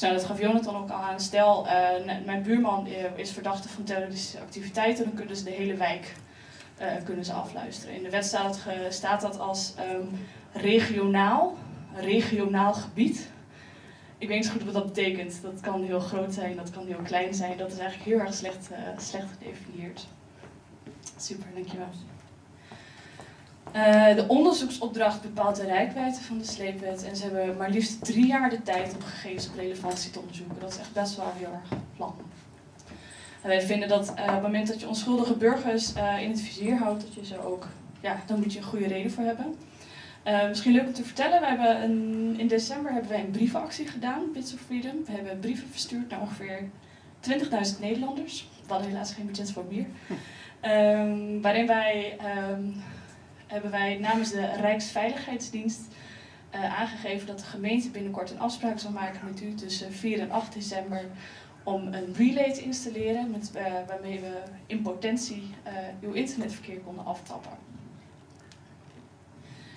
Nou, dat gaf Jonathan ook al aan. Stel, eh, mijn buurman eh, is verdachte van terroristische activiteiten, dan kunnen ze de hele wijk kunnen ze afluisteren. In de wet staat, staat dat als ehm, regionaal, regionaal gebied. Ik weet niet goed wat dat betekent. Dat kan heel groot zijn, dat kan heel klein zijn. Dat is eigenlijk heel erg slecht, slecht gedefinieerd. Super, dankjewel. Eh, de onderzoeksopdracht bepaalt de rijkwijde van de sleepwet en ze hebben maar liefst drie jaar de tijd om gegevens op relevantie te onderzoeken. Dat is echt best wel heel erg lang. En wij vinden dat eh, op het moment dat je onschuldige burgers eh, in het vizier houdt, dat je ze ook, ja, dan moet je een goede reden voor hebben. Misschien leuk om te vertellen, hebben een, in december hebben wij een brievenactie gedaan, Bits of Freedom. We hebben brieven verstuurd naar ongeveer 20.000 Nederlanders. We hadden helaas geen budget voor bier. Ehm, waarin wij ehm, hebben wij namens de Rijksveiligheidsdienst eh, aangegeven dat de gemeente binnenkort een afspraak zal maken met u tussen 4 en 8 december om een relay te installeren met, eh, waarmee we in potentie eh, uw internetverkeer konden aftappen.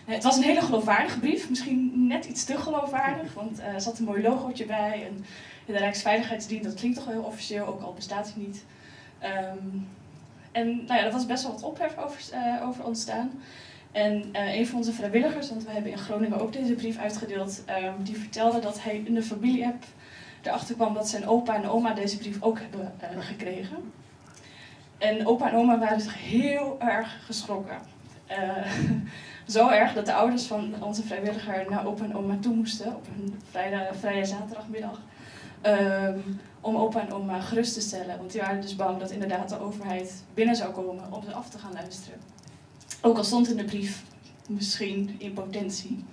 Het was een hele geloofwaardige brief, misschien net iets te geloofwaardig, want er zat een mooi logootje bij. En de Rijksveiligheidsdienst, dat klinkt toch heel officieel, ook al bestaat hij niet. Ehm, en nou ja, er was best wel wat ophef over, eh, over ontstaan. En eh, een van onze vrijwilligers, want we hebben in Groningen ook deze brief uitgedeeld, ehm, die vertelde dat hij in de familie-app erachter kwam dat zijn opa en oma deze brief ook hebben eh, gekregen. En opa en oma waren zich heel erg geschrokken. [laughs] Zo erg dat de ouders van onze vrijwilliger naar opa en oma toe moesten op een vrije zaterdagmiddag. ehm, om opa en oma gerust te stellen. Want die waren dus bang dat inderdaad de overheid binnen zou komen om ze af te gaan luisteren. Ook al stond in de brief misschien in potentie.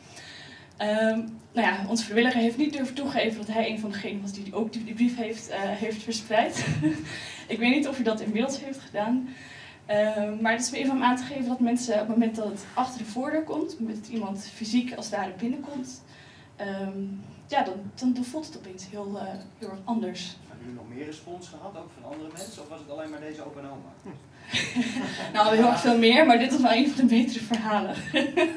Ehm, nou ja, onze vrijwilliger heeft niet durven toegeven dat hij een van degenen was die ook die, brief heeft, eh, heeft verspreid. [laughs] ik weet niet of hij dat inmiddels heeft gedaan. Ehm, maar het is meer om aan te geven dat mensen op het moment dat het achter de voordeur komt, met iemand fysiek als daar binnenkomt, ehm, ja, dan, dan, dan voelt het opeens heel, eh, heel erg anders. Hebben jullie nog meer respons gehad, ook van andere mensen? Of was het alleen maar deze opa en oma? [laughs] Nou, heel erg veel meer, maar dit was wel een van de betere verhalen.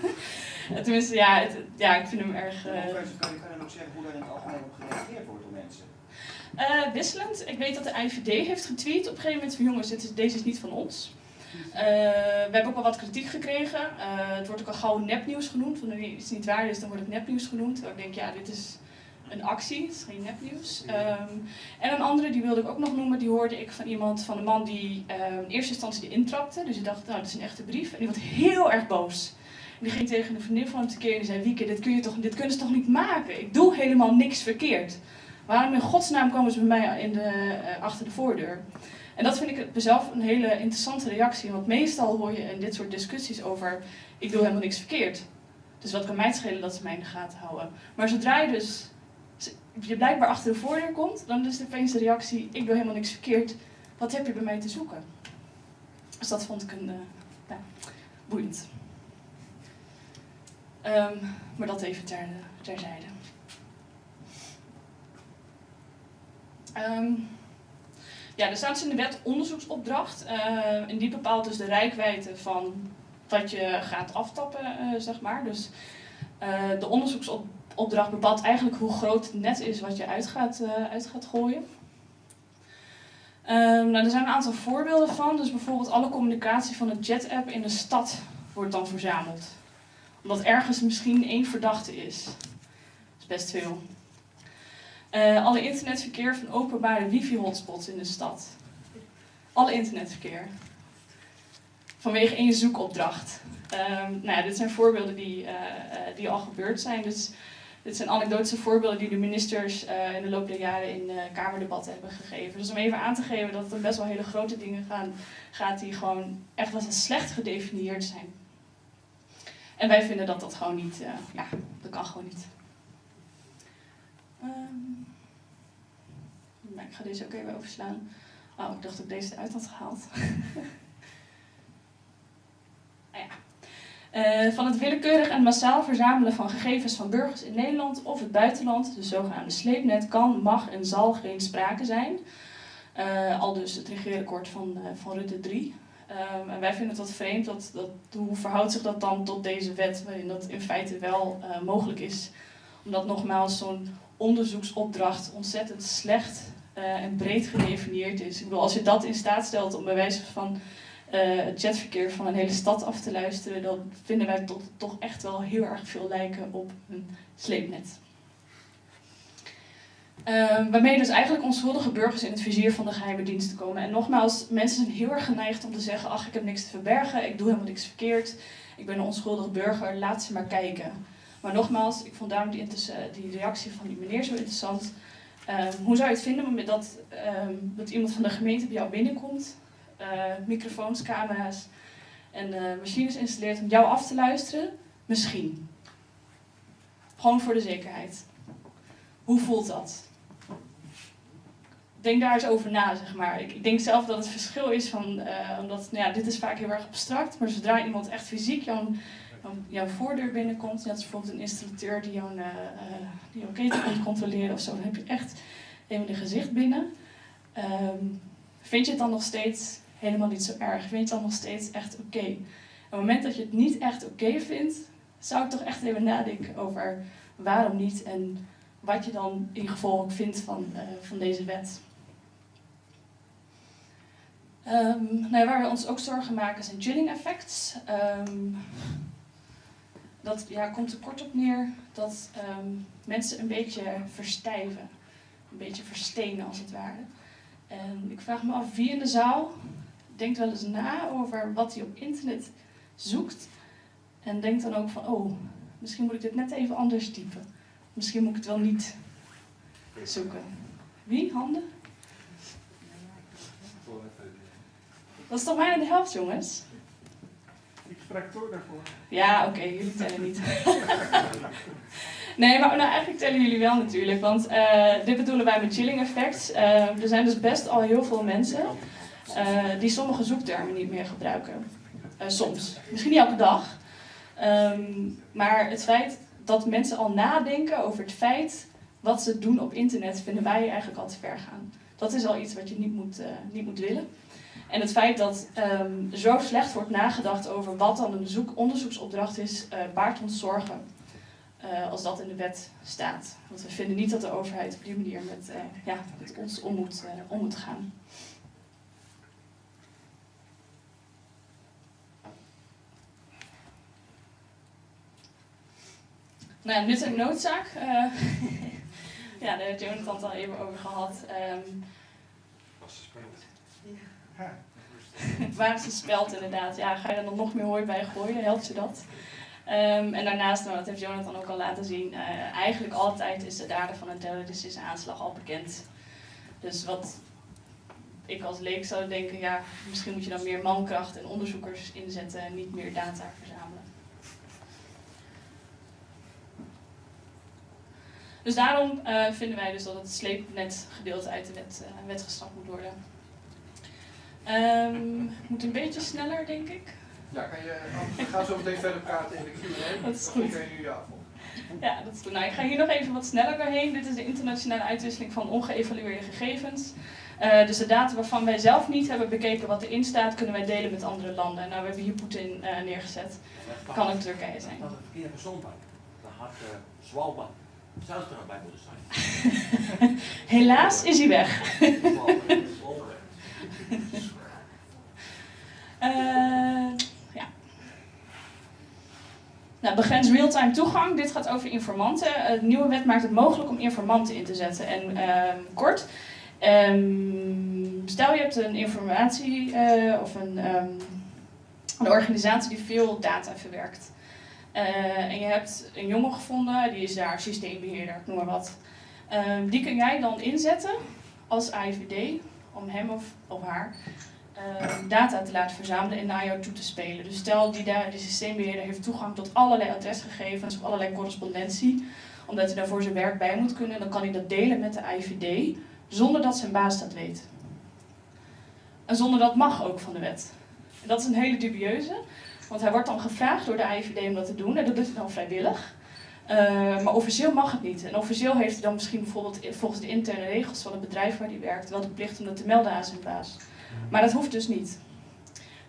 [laughs] Tenminste, ja, het- ja, ik vind hem erg Uh, eh, kan, je, kan je ook zeggen hoe daar in het algemeen op gereageerd wordt door mensen? eh, wisselend. Ik weet dat de IVD heeft getweet op een gegeven moment van jongens, dit is, deze is niet van ons. Eh, we hebben ook wel wat kritiek gekregen. Eh, het wordt ook al gauw nepnieuws genoemd. Wanneer iets niet waar is, dan wordt het nepnieuws genoemd. Terwijl ik denk, ja, dit is een actie, het is geen nepnieuws. Ehm, en een andere, die wilde ik ook nog noemen, die hoorde ik van iemand, van een man die ehm, in eerste instantie die intrapte. Dus ik dacht, nou, dit is een echte brief. En die werd heel erg boos. En die ging tegen een vriendin van hem tekeer en die zei, Wieke, dit, kun je toch, dit kunnen ze toch niet maken? Ik doe helemaal niks verkeerd. Waarom in godsnaam komen ze bij mij in de, eh, achter de voordeur? En dat vind ik zelf een hele interessante reactie. Want meestal hoor je in dit soort discussies over, ik doe helemaal niks verkeerd. Dus wat kan mij het schelen dat ze mij in de gaten houden? Maar zodra je dus je blijkbaar achter de voordeur komt, dan is het opeens de reactie, ik doe helemaal niks verkeerd. Wat heb je bij mij te zoeken? Dus dat vond ik een, eh, ja, boeiend. Ehm, maar dat even ter, terzijde. Ehm, ja, er staat dus in de wet onderzoeksopdracht. eh, en die bepaalt dus de rijkwijde van wat je gaat aftappen, eh, zeg maar. Dus de onderzoeksopdracht bepaalt eigenlijk hoe groot het net is wat je uit gaat, eh, uit gaat gooien. Ehm, nou, er zijn een aantal voorbeelden van. Dus bijvoorbeeld alle communicatie van de Jet-app in de stad wordt dan verzameld. Omdat ergens misschien één verdachte is. Dat is best veel. Eh, alle internetverkeer van openbare wifi-hotspots in de stad. Alle internetverkeer. Vanwege één zoekopdracht. Ehm, nou ja, dit zijn voorbeelden die, eh, die al gebeurd zijn. Dus dit zijn anekdotische voorbeelden die de ministers eh, in de loop der jaren in eh, kamerdebatten hebben gegeven. Dus om even aan te geven dat het om best wel hele grote dingen gaan, gaat die gewoon echt wel slecht gedefinieerd zijn. En wij vinden dat dat gewoon niet, eh, ja, dat kan gewoon niet. Maar ik ga deze ook even overslaan. Oh, ik dacht dat ik deze eruit had gehaald. [laughs] ah, ja. Eh, van het willekeurig en massaal verzamelen van gegevens van burgers in Nederland of het buitenland, de zogenaamde sleepnet, kan, mag en zal geen sprake zijn. Eh, al dus het regeerakkoord van, eh, van Rutte 3. Ehm, en wij vinden het wat vreemd, dat, dat, hoe verhoudt zich dat dan tot deze wet, waarin dat in feite wel mogelijk is. Omdat nogmaals zo'n onderzoeksopdracht ontzettend slecht en breed gedefinieerd is. Ik bedoel, als je dat in staat stelt om bij wijze van het jetverkeer van een hele stad af te luisteren, dan vinden wij toch echt wel heel erg veel lijken op een sleepnet. Ehm, waarmee dus eigenlijk onschuldige burgers in het vizier van de geheime dienst komen. En nogmaals, mensen zijn heel erg geneigd om te zeggen: Ach, ik heb niks te verbergen, ik doe helemaal niks verkeerd, ik ben een onschuldig burger, laat ze maar kijken. Maar nogmaals, ik vond daarom die, die reactie van die meneer zo interessant. Ehm, hoe zou je het vinden dat, ehm, dat iemand van de gemeente bij jou binnenkomt, eh, microfoons, camera's en eh, machines installeert om jou af te luisteren? Misschien. Gewoon voor de zekerheid. Hoe voelt dat? Denk daar eens over na, zeg maar. Ik, ik denk zelf dat het verschil is van, eh, omdat, nou ja, dit is vaak heel erg abstract, maar zodra iemand echt fysiek jouw, jouw, voordeur binnenkomt, net als bijvoorbeeld een installateur die jouw, eh, eh, die jouw keten komt controleren of zo, dan heb je echt even een gezicht binnen. Ehm, vind je het dan nog steeds helemaal niet zo erg? Vind je het dan nog steeds echt oké? Op het moment dat je het niet echt oké vindt, zou ik toch echt even nadenken over waarom niet en wat je dan in gevolg vindt van, eh, van deze wet. Ehm, nou waar we ons ook zorgen maken zijn chilling effects. Ehm, dat ja, komt er kort op neer dat ehm, mensen een beetje verstijven. Een beetje verstenen als het ware. En ik vraag me af wie in de zaal denkt wel eens na over wat hij op internet zoekt. En denkt dan ook van, oh, misschien moet ik dit net even anders typen. Misschien moet ik het wel niet zoeken. Wie? Handen? Dat is toch bijna de helft, jongens? Ik spreek door daarvoor. Ja, oké, jullie tellen niet. [laughs] nee, maar nou, eigenlijk tellen jullie wel natuurlijk. Want eh, dit bedoelen wij met chilling effect. Eh, er zijn dus best al heel veel mensen eh, die sommige zoektermen niet meer gebruiken. Eh, soms. Misschien niet elke dag. Ehm, maar het feit dat mensen al nadenken over het feit wat ze doen op internet, vinden wij eigenlijk al te ver gaan. Dat is al iets wat je niet moet, eh, niet moet willen. En het feit dat ehm, zo slecht wordt nagedacht over wat dan een zoek onderzoeksopdracht is, baart ons zorgen als dat in de wet staat. Want we vinden niet dat de overheid op die manier met, ja, met ons om moet, om moet gaan. Nou, nut en noodzaak. eh, [laughs] ja, daar heeft Jonathan het al even over gehad. Ehm, Was gespeeld. Waar is het speld inderdaad? Ja, ga je er dan nog meer hooi bij gooien? Helpt je dat? Ehm, en daarnaast, nou, dat heeft Jonathan ook al laten zien, eh, eigenlijk altijd is de dader van een terroristische aanslag al bekend. Dus wat ik als leek zou denken, ja, misschien moet je dan meer mankracht en onderzoekers inzetten en niet meer data verzamelen. Dus daarom eh, vinden wij dus dat het sleepnet gedeelte uit de wet, eh, wet geschrapt moet worden. Ehm, moet een beetje sneller, denk ik. Ja, kan je, we gaan zo meteen verder praten in de Q&A. [laughs] Dat is goed. Dan afval. Ja, dat is goed. Nou, ik ga hier nog even wat sneller doorheen. Dit is de internationale uitwisseling van ongeëvalueerde gegevens. Eh, dus de data waarvan wij zelf niet hebben bekeken wat erin staat, kunnen wij delen met andere landen. Nou, we hebben hier Poetin eh, neergezet. Kan ook Turkije zijn. Dat een verkeerde persoon bij. Dan had uh, zou er nog bij moeten zijn. [laughs] Helaas is hij weg. [laughs] Eh, ja. Nou, begrens real-time toegang. Dit gaat over informanten. De nieuwe wet maakt het mogelijk om informanten in te zetten. En ehm, kort, ehm, stel je hebt een informatie eh, of een, ehm, een organisatie die veel data verwerkt. Eh, en je hebt een jongen gevonden, die is daar systeembeheerder, noem maar wat. Ehm, die kun jij dan inzetten als AIVD om hem of, of haar ehm, data te laten verzamelen en naar jou toe te spelen. Dus stel die, daar, die systeembeheerder heeft toegang tot allerlei adresgegevens of allerlei correspondentie, omdat hij daarvoor zijn werk bij moet kunnen, dan kan hij dat delen met de AIVD zonder dat zijn baas dat weet. En zonder dat mag ook van de wet. En dat is een hele dubieuze, want hij wordt dan gevraagd door de AIVD om dat te doen en dat doet hij dan vrijwillig. Uh, maar officieel mag het niet. En officieel heeft hij dan misschien bijvoorbeeld volgens de interne regels van het bedrijf waar hij werkt wel de plicht om dat te melden aan zijn baas. Maar dat hoeft dus niet.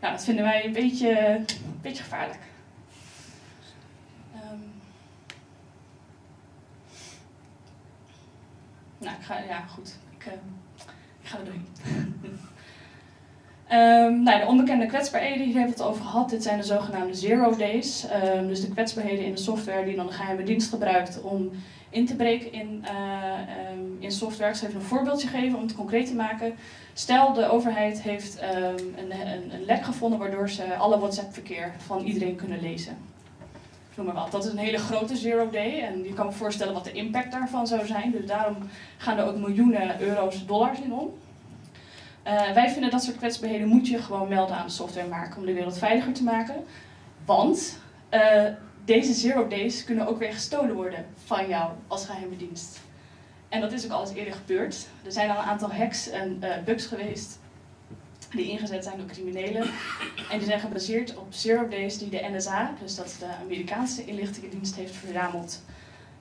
Nou, dat vinden wij een beetje, een beetje gevaarlijk. Um, nou, ik ga, ja, goed. Ik, uh, ik ga er doorheen. [laughs] Um, nou, de onbekende kwetsbaarheden, hier hebben we het over gehad. Dit zijn de zogenaamde zero days. Um, dus de kwetsbaarheden in de software die dan de geheime dienst gebruikt om in te breken in, uh, um, in software. Ik zal even een voorbeeldje geven om het concreet te maken. Stel, de overheid heeft een, een, een, lek gevonden waardoor ze alle WhatsApp-verkeer van iedereen kunnen lezen. Noem maar wat. Dat is een hele grote zero day en je kan me voorstellen wat de impact daarvan zou zijn. Dus daarom gaan er ook miljoenen euro's, dollars in om. Uh, wij vinden dat soort kwetsbaarheden moet je gewoon melden aan de softwaremaker om de wereld veiliger te maken. Want uh, deze zero days kunnen ook weer gestolen worden van jou als geheime dienst. En dat is ook al eens eerder gebeurd. Er zijn al een aantal hacks en uh, bugs geweest die ingezet zijn door criminelen. En die zijn gebaseerd op zero days die de NSA, dus dat de Amerikaanse inlichtingendienst, heeft verzameld.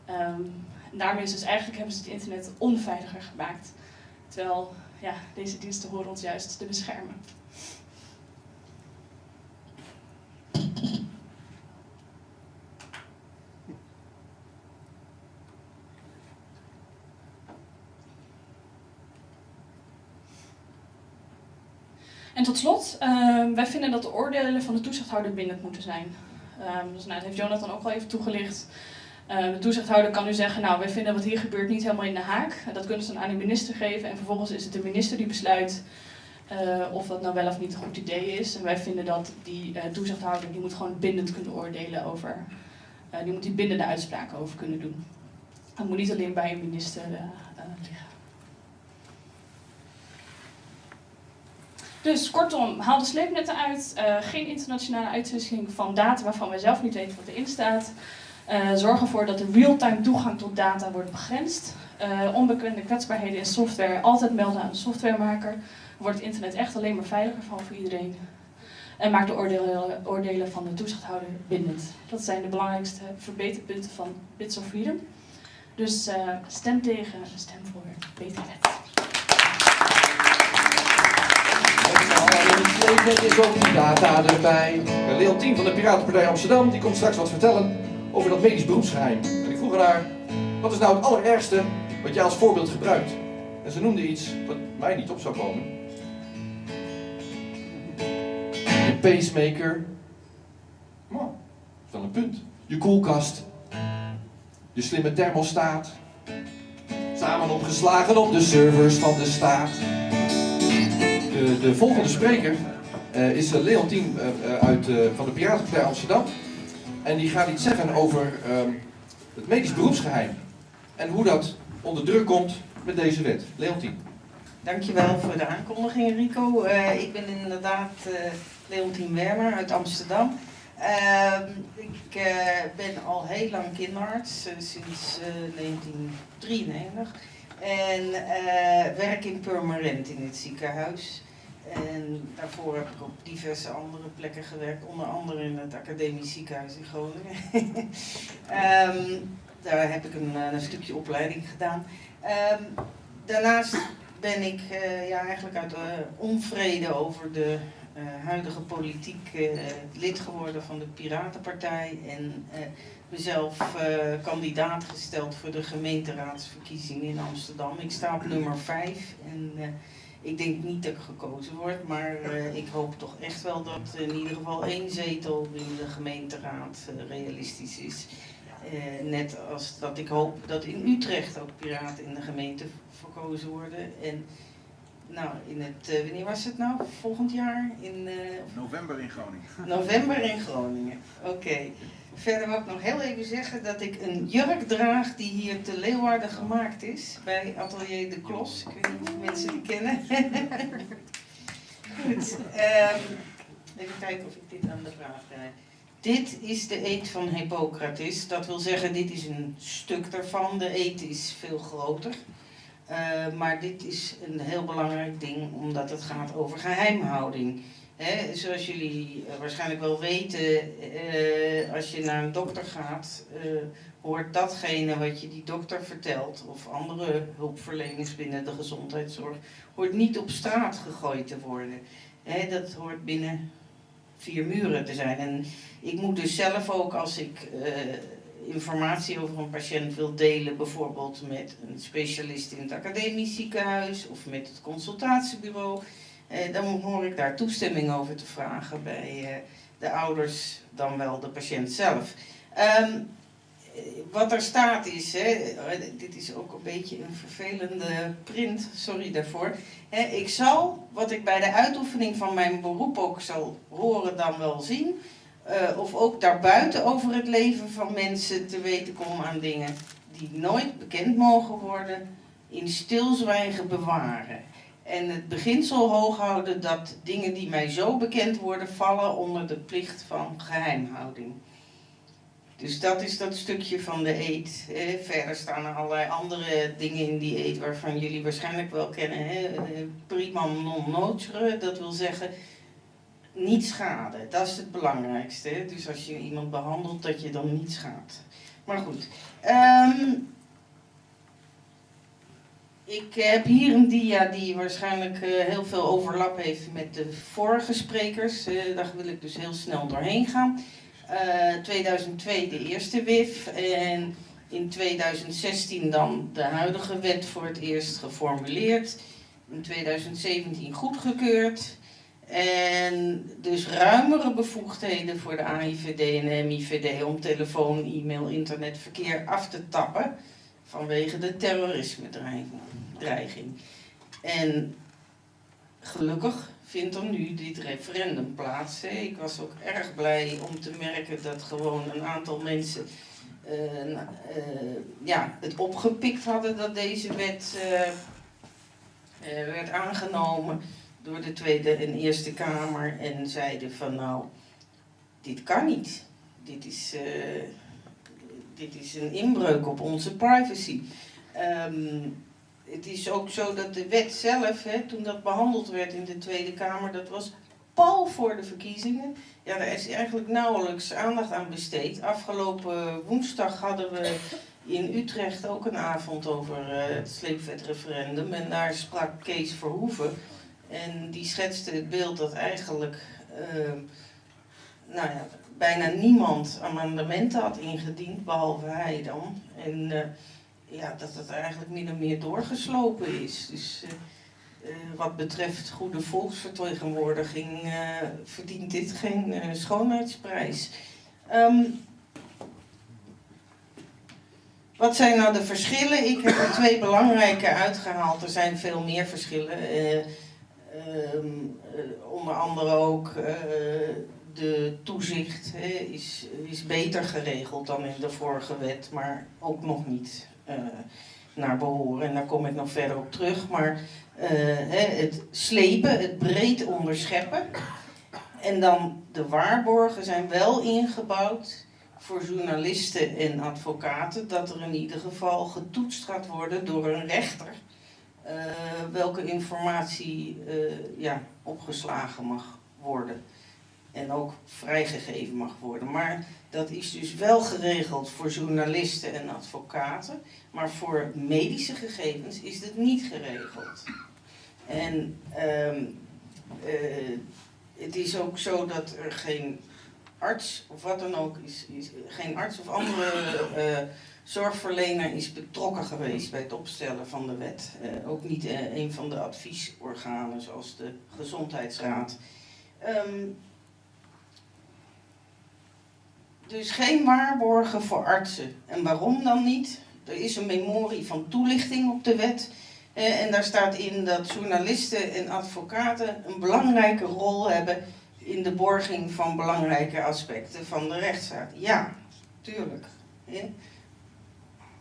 Um, daarmee is dus eigenlijk hebben ze het internet onveiliger gemaakt. Terwijl ja, deze diensten horen ons juist te beschermen. En tot slot, uh, wij vinden dat de oordelen van de toezichthouder bindend moeten zijn. Um, dus nou, dat heeft Jonathan ook al even toegelicht. Uh, de toezichthouder kan nu zeggen, nou wij vinden wat hier gebeurt niet helemaal in de haak. Dat kunnen ze dan aan de minister geven en vervolgens is het de minister die besluit uh, of dat nou wel of niet een goed idee is. En wij vinden dat die uh, toezichthouder die moet gewoon bindend kunnen oordelen over, die moet die bindende uitspraken over kunnen doen. Dat moet niet alleen bij een minister liggen. Dus kortom, haal de sleepnetten uit. geen internationale uitwisseling van data waarvan wij zelf niet weten wat erin staat. Uh, zorg ervoor dat de real-time toegang tot data wordt begrensd. Uh, onbekende kwetsbaarheden in software altijd melden aan de softwaremaker. Wordt het internet echt alleen maar veiliger van voor iedereen. En maak de oordelen, oordelen van de toezichthouder bindend. Dat zijn de belangrijkste verbeterpunten van Bits of Freedom. Dus uh, stem tegen, stem voor beter wet. Net is ook die data erbij. Leon 10 van de Piratenpartij Amsterdam, die komt straks wat vertellen over dat medisch beroepsgeheim. En ik vroeg haar wat is nou het allerergste wat jij als voorbeeld gebruikt? En ze noemde iets wat mij niet op zou komen. Je pacemaker. Nou, dat is wel een punt. Je koelkast. Je slimme thermostaat. Samen opgeslagen op de servers van de staat. De, de volgende spreker uh, is Leontien uh, uit, uh, van de Piratenpartij Amsterdam. En die gaat iets zeggen over um, het medisch beroepsgeheim. En hoe dat onder druk komt met deze wet. Leontien. Dankjewel voor de aankondiging Rico. Uh, ik ben inderdaad uh, Leontien Wermer uit Amsterdam. Uh, ik uh, ben al heel lang kinderarts, sinds 1993. En werk in Purmerend in het ziekenhuis. En daarvoor heb ik op diverse andere plekken gewerkt, onder andere in het Academisch Ziekenhuis in Groningen. um, [laughs] daar heb ik een, een, stukje opleiding gedaan. Um, daarnaast ben ik uh, ja, eigenlijk uit uh, onvrede over de huidige politiek lid geworden van de Piratenpartij en mezelf kandidaat gesteld voor de gemeenteraadsverkiezingen in Amsterdam. Ik sta op nummer 5 en ik denk niet dat ik gekozen word, maar uh, ik hoop toch echt wel dat in ieder geval één zetel in de gemeenteraad uh, realistisch is. Uh, net als dat ik hoop dat in Utrecht ook piraten in de gemeente verkozen worden. En nou, in het, wanneer was het nou? Volgend jaar? In, November in Groningen. November in Groningen, oké. Okay. Verder wil ik nog heel even zeggen dat ik een jurk draag die hier te Leeuwarden gemaakt is. Bij Atelier de Klos. Ik weet niet of mensen die kennen. [laughs] Goed. ehm, even kijken of ik dit aan de vraag krijg. Dit is de eed van Hippocrates. Dat wil zeggen, dit is een stuk daarvan. De eed is veel groter. Eh, maar dit is een heel belangrijk ding, omdat het gaat over geheimhouding. Zoals jullie eh, waarschijnlijk wel weten, eh, als je naar een dokter gaat, eh, hoort datgene wat je die dokter vertelt, of andere hulpverleners binnen de gezondheidszorg, hoort niet op straat gegooid te worden. Dat hoort binnen vier muren te zijn. En ik moet dus zelf ook, als ik informatie over een patiënt wil delen, bijvoorbeeld met een specialist in het academisch ziekenhuis of met het consultatiebureau, dan hoor ik daar toestemming over te vragen bij eh, de ouders, dan wel de patiënt zelf. Ehm, eh, wat er staat is, hè, eh, dit is ook een beetje een vervelende print, sorry daarvoor. Hè, ik zal, wat ik bij de uitoefening van mijn beroep ook zal horen, dan wel zien. eh, of ook daarbuiten over het leven van mensen te weten komen aan dingen die nooit bekend mogen worden, in stilzwijgen bewaren. En het beginsel hoog houden dat dingen die mij zo bekend worden, vallen onder de plicht van geheimhouding. Dus dat is dat stukje van de eet. Verder staan er allerlei andere dingen in die eet waarvan jullie waarschijnlijk wel kennen. Eh, primam non nocere, dat wil zeggen niet schaden. Dat is het belangrijkste. Dus als je iemand behandelt, dat je dan niet schaadt. Maar goed. Ehm, ik heb hier een dia die waarschijnlijk eh, heel veel overlap heeft met de vorige sprekers. Eh, daar wil ik dus heel snel doorheen gaan. Eh 2002 de eerste WIF en in 2016 dan de huidige wet voor het eerst geformuleerd. In 2017 goedgekeurd. En dus ruimere bevoegdheden voor de AIVD en MIVD om telefoon, e-mail, internetverkeer af te tappen vanwege de terrorisme-dreiging. En gelukkig vindt er nu dit referendum plaats. hè. Ik was ook erg blij om te merken dat gewoon een aantal mensen eh, eh, ja, het opgepikt hadden dat deze wet eh, werd aangenomen door de Tweede en Eerste Kamer en zeiden van nou, dit kan niet. Dit is, dit is een inbreuk op onze privacy. Ehm, het is ook zo dat de wet zelf, hè, toen dat behandeld werd in de Tweede Kamer, dat was pal voor de verkiezingen. Ja, daar is eigenlijk nauwelijks aandacht aan besteed. Afgelopen woensdag hadden we in Utrecht ook een avond over eh, het sleepwetreferendum. En daar sprak Kees Verhoeven. En die schetste het beeld dat eigenlijk ehm, nou ja, bijna niemand amendementen had ingediend, behalve hij dan. En eh, ja, dat het eigenlijk min of meer doorgeslopen is. Dus eh, eh, wat betreft goede volksvertegenwoordiging eh, verdient dit geen schoonheidsprijs. Ehm, wat zijn nou de verschillen? Ik heb er twee belangrijke uitgehaald. Er zijn veel meer verschillen. Eh, ehm, eh, onder andere ook de toezicht hè, is, is beter geregeld dan in de vorige wet, maar ook nog niet naar behoren. En daar kom ik nog verder op terug. Maar eh, het slepen, het breed onderscheppen en dan de waarborgen zijn wel ingebouwd voor journalisten en advocaten dat er in ieder geval getoetst gaat worden door een rechter eh, welke informatie eh, ja, opgeslagen mag worden en ook vrijgegeven mag worden. Maar dat is dus wel geregeld voor journalisten en advocaten, maar voor medische gegevens is het niet geregeld. En ehm, eh, het is ook zo dat er geen arts of wat dan ook is, is geen arts of andere eh, zorgverlener is betrokken geweest bij het opstellen van de wet. Eh, ook niet een van de adviesorganen zoals de Gezondheidsraad. Ehm, dus geen waarborgen voor artsen. En waarom dan niet? Er is een memorie van toelichting op de wet. Eh, en daar staat in dat journalisten en advocaten een belangrijke rol hebben in de borging van belangrijke aspecten van de rechtsstaat. Ja, tuurlijk.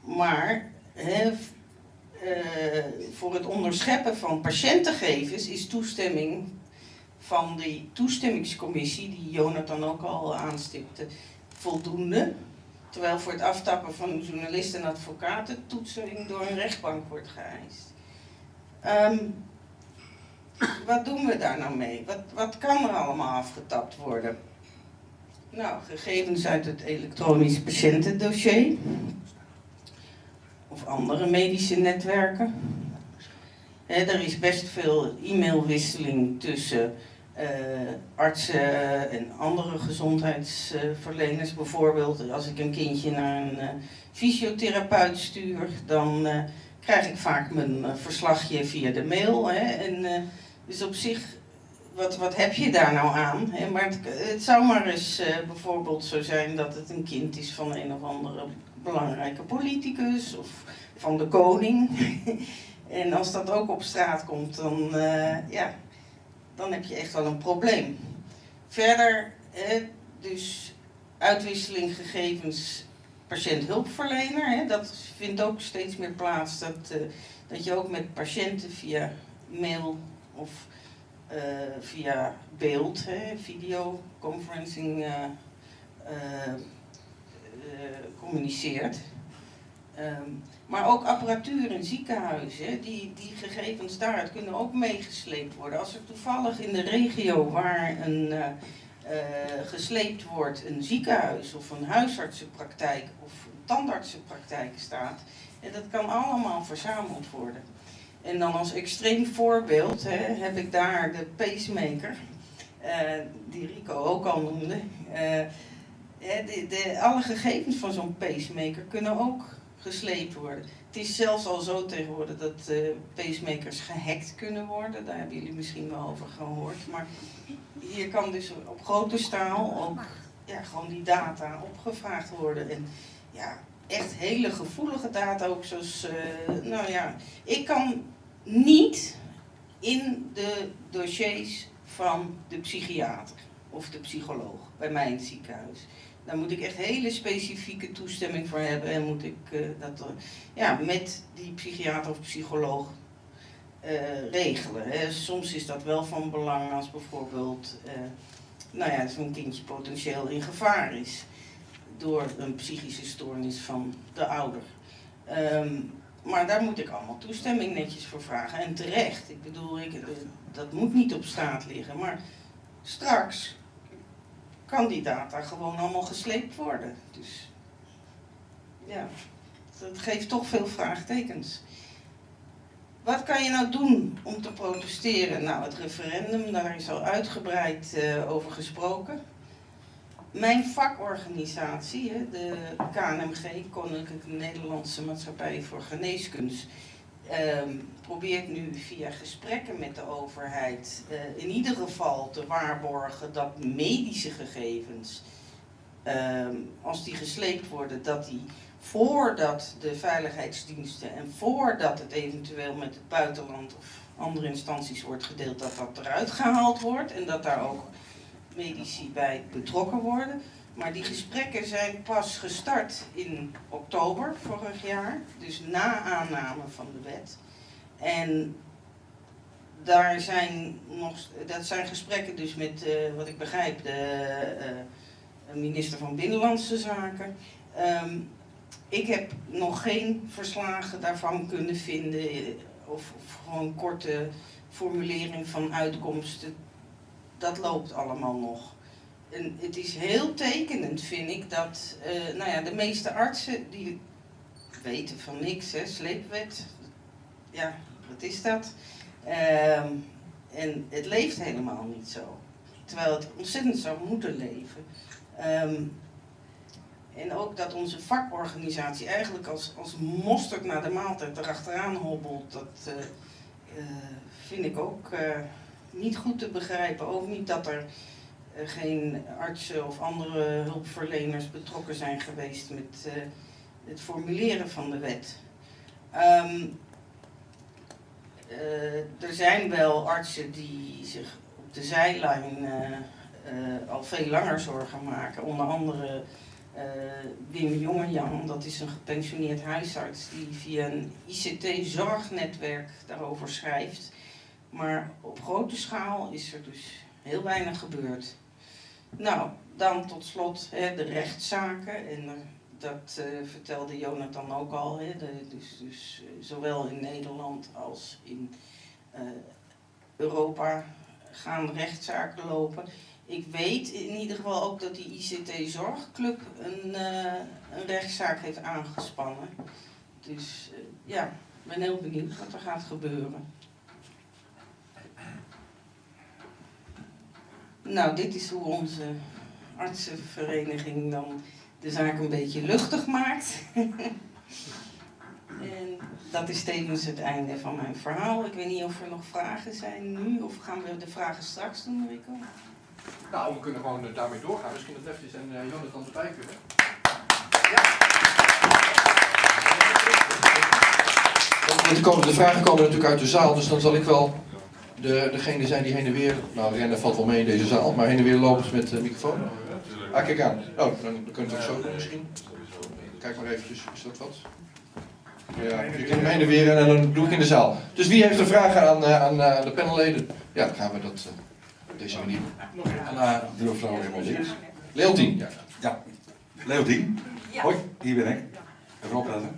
Maar eh, voor het onderscheppen van patiëntengegevens is toestemming van die toestemmingscommissie, die Jonathan ook al aanstipte, voldoende. Terwijl voor het aftappen van journalisten en advocaten toetsing door een rechtbank wordt geëist. Ehm, wat doen we daar nou mee? Wat, wat kan er allemaal afgetapt worden? Nou, gegevens uit het elektronisch patiëntendossier. Of andere medische netwerken. Er is best veel e-mailwisseling tussen eh, artsen en andere gezondheidsverleners. Bijvoorbeeld als ik een kindje naar een eh, fysiotherapeut stuur, dan eh, krijg ik vaak mijn verslagje via de mail. Hè, en, dus op zich wat, wat heb je daar nou aan? Hè? Maar het, het zou maar eens bijvoorbeeld zo zijn dat het een kind is van een of andere belangrijke politicus of van de koning. [laughs] en als dat ook op straat komt, dan, ja, dan heb je echt wel een probleem. Verder, hè, dus uitwisseling gegevens patiënt-hulpverlener. Dat vindt ook steeds meer plaats. Dat, eh, dat je ook met patiënten via mail of eh, via beeld, hè, video, conferencing eh, eh, communiceert. Ehm, maar ook apparatuur in ziekenhuizen, die, die gegevens daaruit kunnen ook meegesleept worden. Als er toevallig in de regio waar een eh, gesleept wordt een ziekenhuis of een huisartsenpraktijk of een tandartsenpraktijk staat, en dat kan allemaal verzameld worden. En dan als extreem voorbeeld hè, heb ik daar de pacemaker, eh, die Rico ook al noemde. De, alle gegevens van zo'n pacemaker kunnen ook gesleept worden. Het is zelfs al zo tegenwoordig dat eh, pacemakers gehackt kunnen worden. Daar hebben jullie misschien wel over gehoord. Maar hier kan dus op grote schaal ook ja, gewoon die data opgevraagd worden. En ja, echt hele gevoelige data ook zoals, eh, nou ja, ik kan niet in de dossiers van de psychiater of de psycholoog bij mij in het ziekenhuis. Daar moet ik echt hele specifieke toestemming voor hebben en moet ik eh, dat eh, ja, met die psychiater of psycholoog eh, regelen. Hè. Soms is dat wel van belang als bijvoorbeeld nou ja, zo'n kindje potentieel in gevaar is door een psychische stoornis van de ouder. Ehm, maar daar moet ik allemaal toestemming netjes voor vragen. En terecht. Ik bedoel, ik, dat moet niet op straat liggen. Maar straks kan die data gewoon allemaal gesleept worden. Dus ja, dat geeft toch veel vraagtekens. Wat kan je nou doen om te protesteren? Nou, het referendum, daar is al uitgebreid eh, over gesproken. Mijn vakorganisatie, de KNMG, Koninklijke Nederlandse Maatschappij voor Geneeskunst, ehm, probeert nu via gesprekken met de overheid eh, in ieder geval te waarborgen dat medische gegevens, ehm, als die gesleept worden, dat die voordat de veiligheidsdiensten en voordat het eventueel met het buitenland of andere instanties wordt gedeeld, dat dat eruit gehaald wordt en dat daar ook medici bij betrokken worden. Maar die gesprekken zijn pas gestart in oktober vorig jaar, dus na aanname van de wet. En daar zijn nog, dat zijn gesprekken dus met, eh, wat ik begrijp, de eh, minister van Binnenlandse Zaken. Ehm, ik heb nog geen verslagen daarvan kunnen vinden, of gewoon korte formulering van uitkomsten. Dat loopt allemaal nog. En het is heel tekenend, vind ik, dat eh, nou ja, de meeste artsen die weten van niks, hè, sleepwet. Ja, wat is dat? Ehm, en het leeft helemaal niet zo. Terwijl het ontzettend zou moeten leven. Ehm, en ook dat onze vakorganisatie eigenlijk als, als mosterd naar de maaltijd erachteraan hobbelt, dat eh, eh, vind ik ook niet goed te begrijpen. Ook niet dat er geen artsen of andere hulpverleners betrokken zijn geweest met eh, het formuleren van de wet. Ehm, eh, er zijn wel artsen die zich op de zijlijn eh, eh, al veel langer zorgen maken. Onder andere Eh, Wim Jongejan, dat is een gepensioneerd huisarts die via een ICT-zorgnetwerk daarover schrijft. Maar op grote schaal is er dus heel weinig gebeurd. Nou, dan tot slot hè, de rechtszaken. En er- dat eh, vertelde Jonathan ook al. Hè, dus dus eh, zowel in Nederland als in eh, Europa gaan rechtszaken lopen. Ik weet in ieder geval ook dat die ICT-zorgclub een, eh, een rechtszaak heeft aangespannen. Dus eh, ja, ik ben heel benieuwd wat er gaat gebeuren. Nou, dit is hoe onze artsenvereniging dan de zaak een beetje luchtig maakt. [laughs] en dat is tevens het einde van mijn verhaal. Ik weet niet of er nog vragen zijn nu, of gaan we de vragen straks doen, Rico? Nou, we kunnen gewoon eh, daarmee doorgaan. Misschien dat Leftis en eh, Jonathan erbij kunnen. Want de komende vragen komen natuurlijk uit de zaal, dus dan zal ik wel de, degene zijn die heen en weer, nou rennen valt wel mee in deze zaal, maar heen en weer lopen met de microfoon. Ah, kijk aan. Oh, dan, dan kunnen we het ook zo doen misschien. Kijk maar eventjes, is dat wat? Ja, je kunt hem heen en weer en dan doe ik in de zaal. Dus wie heeft er vragen aan, eh, aan eh, de panelleden? Ja, dan gaan we dat eh, op deze manier doen. Nog even. Anna, de mevrouw helemaal links. Leontien, ja. Ja, Leontien. Hoi, hier ben ik. Even opletten.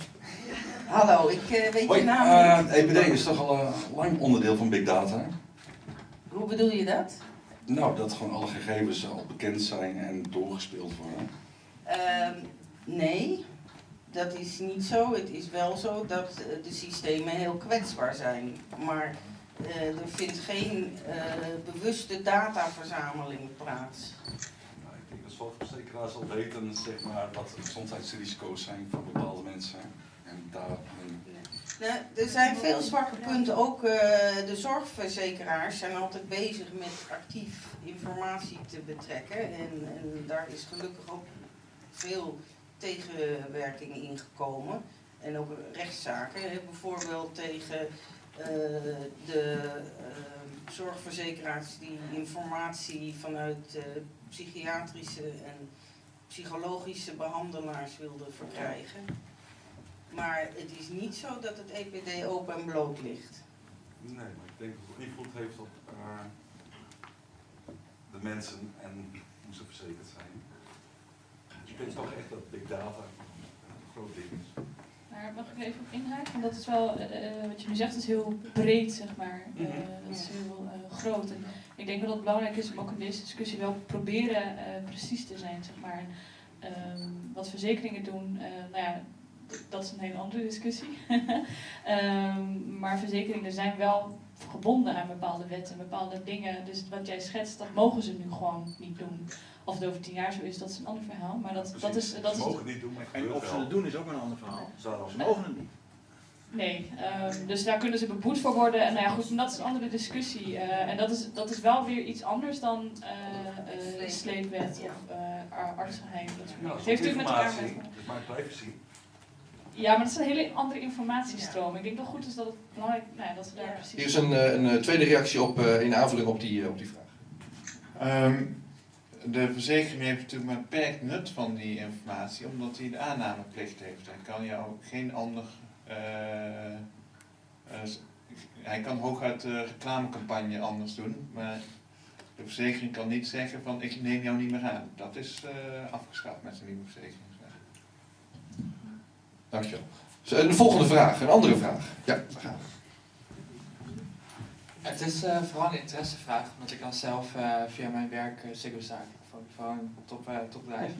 Hallo, ik eh, weet Hoi, je naam niet. eh, EPD is toch al een lang onderdeel van Big Data? hè? Hoe bedoel je dat? Nou, dat gewoon alle gegevens al bekend zijn en doorgespeeld worden. Ehm, nee, dat is niet zo. Het is wel zo dat eh, de systemen heel kwetsbaar zijn. Maar eh, er vindt geen eh, bewuste dataverzameling plaats. Nou, ik denk dat zorgverzekeraars al weten zeg maar, wat gezondheidsrisico's zijn van bepaalde mensen. Er zijn veel zwakke punten. Ook eh, de zorgverzekeraars zijn altijd bezig met actief informatie te betrekken. En, en daar is gelukkig ook veel tegenwerking in gekomen. En ook rechtszaken. hè. Bijvoorbeeld tegen eh, de eh, zorgverzekeraars die informatie vanuit eh, psychiatrische en psychologische behandelaars wilden verkrijgen. Maar het is niet zo dat het EPD open en bloot ligt. Nee, maar ik denk dat het invloed heeft op eh, de mensen en hoe ze verzekerd zijn. Dus ik denk toch echt dat big data een groot ding is. Maar mag ik even op inhaken? Want dat is wel, eh, eh, wat je nu zegt, is heel breed, zeg maar. Eh, Mhm. dat is heel eh, groot. En ik denk wel dat het belangrijk is om ook in deze discussie wel proberen eh, precies te zijn, zeg maar. Ehm, wat verzekeringen doen, eh, nou ja, dat is een hele andere discussie. [laughs] Ehm, maar verzekeringen zijn wel gebonden aan bepaalde wetten en bepaalde dingen. Dus wat jij schetst, dat mogen ze nu gewoon niet doen. Of het over tien jaar zo is, dat is een ander verhaal. Maar dat, dat is... Dat ze is mogen het niet doen, maar het En of ze het doen is ook een ander verhaal. Ze mogen het niet. Nee, ehm, dus daar kunnen ze beboet voor worden. En nou ja, goed, maar dat is een andere discussie. Eh, en dat is, dat is wel weer iets anders dan eh eh sleepwet of eh ar- artsengeheim. Dat soort Ja, dat Het heeft natuurlijk met elkaar maar privacy. Ja, maar dat is een hele andere informatiestroom. Ik denk dat goed is dat het belangrijk nou ja, dat we daar precies... Hier is een, eh, een eh, tweede reactie op, eh, in aanvulling op die, op die vraag. Ehm, de verzekering heeft natuurlijk maar een beperkt nut van die informatie, omdat hij de aannameplicht heeft. Hij kan jou geen ander. hij kan hooguit de reclamecampagne anders doen, maar de verzekering kan niet zeggen van ik neem jou niet meer aan. Dat is eh, afgeschaft met zijn nieuwe verzekering. Dankjewel. Eh, de volgende vraag, een andere vraag. Ja, we. Het is eh, vooral een interessevraag, omdat ik dan zelf eh, via mijn werk uh, Ziggo Zaak, Vodafone, top, uh, topbedrijf.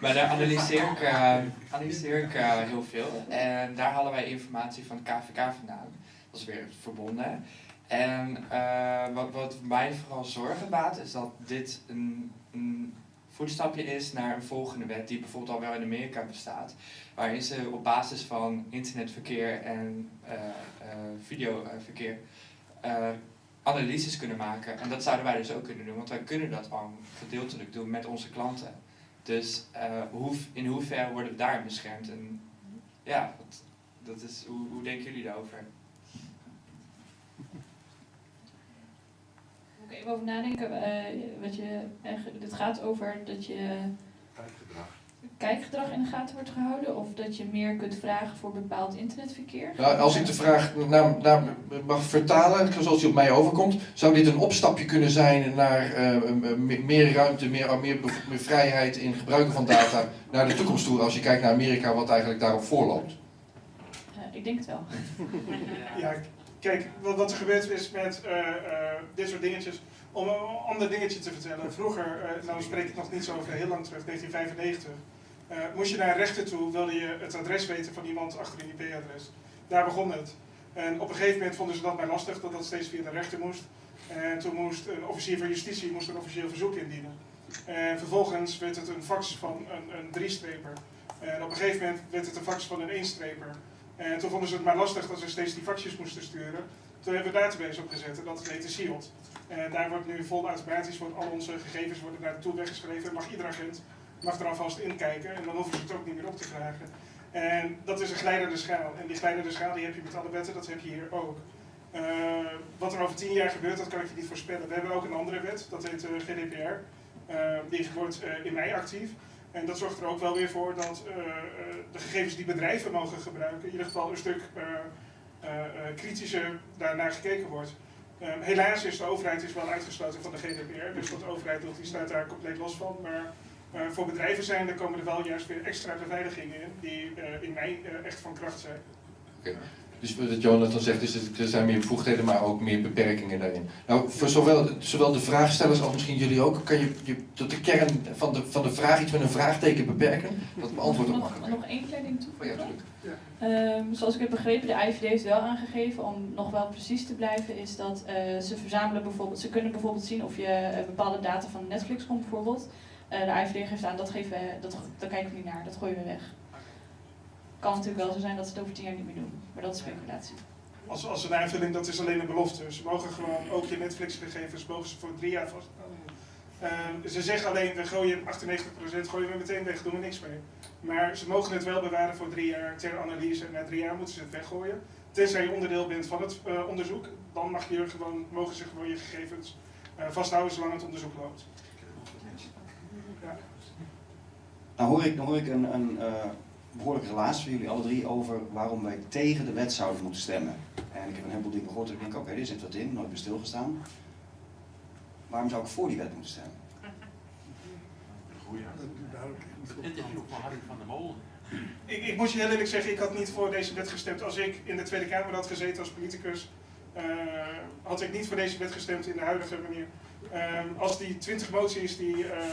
Maar daar analyseer ik, analyseer ik heel veel. En daar halen wij informatie van KVK vandaan. Dat is weer verbonden. En wat, wat mij vooral zorgen baat, is dat dit een, een voetstapje is naar een volgende wet die bijvoorbeeld al wel in Amerika bestaat. Waarin ze op basis van internetverkeer en uh, videoverkeer uh, analyses kunnen maken. En dat zouden wij dus ook kunnen doen, want wij kunnen dat gewoon gedeeltelijk doen met onze klanten. Dus hoe, in hoeverre worden we daarin beschermd? En ja, dat, dat is, hoe, hoe denken jullie daarover? Moet ik even over nadenken. Uh, wat je, het gaat over dat je. Tijdgedrag. kijkgedrag in de gaten wordt gehouden of dat je meer kunt vragen voor bepaald internetverkeer. Nou, als ik de vraag naar, naar mag vertalen, zoals die op mij overkomt, zou dit een opstapje kunnen zijn naar eh, me- meer ruimte, meer, meer, meer vrijheid in gebruiken van data naar de toekomst toe, als je kijkt naar Amerika, wat eigenlijk daarop voorloopt? Ik denk het wel. [laughs] Ja, kijk, wat, er gebeurt is met eh, eh, dit soort dingetjes. Om een ander dingetje te vertellen. Vroeger, eh, nou spreek ik nog niet zo over heel lang terug, 1995. eh, moest je naar een rechter toe, wilde je het adres weten van iemand achter een IP-adres. Daar begon het. En op een gegeven moment vonden ze dat mij lastig, dat dat steeds via de rechter moest. En toen moest een officier van justitie moest een officieel verzoek indienen. En vervolgens werd het een fax van een, een drie-streper. En op een gegeven moment werd het een fax van een één-streper. En toen vonden ze het maar lastig dat ze steeds die faxjes moesten sturen. Toen hebben we een database opgezet en dat heette Sealed. En daar wordt nu vol automatisch, al onze gegevens worden naar toe weggeschreven. Mag ieder agent mag er alvast in kijken en dan hoeven ze het ook niet meer op te vragen. En dat is een glijdende schaal. En die glijdende schaal die heb je met alle wetten, dat heb je hier ook. Eh, wat er over tien jaar gebeurt, dat kan ik je niet voorspellen. We hebben ook een andere wet, dat heet eh, GDPR. Eh, die wordt in mei actief. En dat zorgt er ook wel weer voor dat eh, eh, de gegevens die bedrijven mogen gebruiken, in ieder geval een stuk eh, kritischer daarnaar gekeken wordt. Eh, helaas is de overheid is wel uitgesloten van de GDPR, dus wat de overheid doet, die staat daar compleet los van. Maar voor bedrijven zijn er komen er wel juist weer extra beveiligingen in, die in eh, echt van kracht zijn. Dus wat Jonathan zegt is dat er zijn meer bevoegdheden, maar ook meer beperkingen daarin. Nou, voor zowel, zowel de vraagstellers als misschien jullie ook, kan je, je tot de kern van de, van de vraag iets met een vraagteken beperken? Dat het antwoord ook nog, makkelijk. nog één klein ding toevoegen? Oh ja. Ehm, zoals ik heb begrepen, de IVD heeft wel aangegeven, om nog wel precies te blijven, is dat eh, ze verzamelen bijvoorbeeld, ze kunnen bijvoorbeeld zien of je eh, bepaalde data van Netflix komt bijvoorbeeld. Eh, de IVD geeft aan, dat, geven we, dat, daar kijken we niet naar, dat gooien we weg. Kan natuurlijk wel zo zijn dat ze het over tien jaar niet meer doen, maar dat is speculatie. Als, als een aanvulling, dat is alleen een belofte. Ze mogen gewoon ook je Netflix-gegevens mogen ze voor drie jaar vasthouden. Ehm, ze zeggen alleen, we gooien 98% gooien we meteen weg, doen we niks mee. Maar ze mogen het wel bewaren voor drie jaar ter analyse. En na drie jaar moeten ze het weggooien. Tenzij je onderdeel bent van het eh, onderzoek, dan mag je gewoon, mogen ze gewoon je gegevens eh, vasthouden zolang het onderzoek loopt. Ja. Nou hoor ik, dan hoor ik een, een eh, behoorlijke relatie van jullie alle drie over waarom wij tegen de wet zouden moeten stemmen. En ik heb een heleboel dingen gehoord en ik denk, oké, er zit wat in, nooit meer stilgestaan. Waarom zou ik voor die wet moeten stemmen? [laughs] Goeie. Het interview van Harry van der Molen. Ik, ik moet je heel eerlijk zeggen, ik had niet voor deze wet gestemd. Als ik in de Tweede Kamer had gezeten als politicus, eh, had ik niet voor deze wet gestemd in de huidige manier. Ehm, als die 20 moties die eh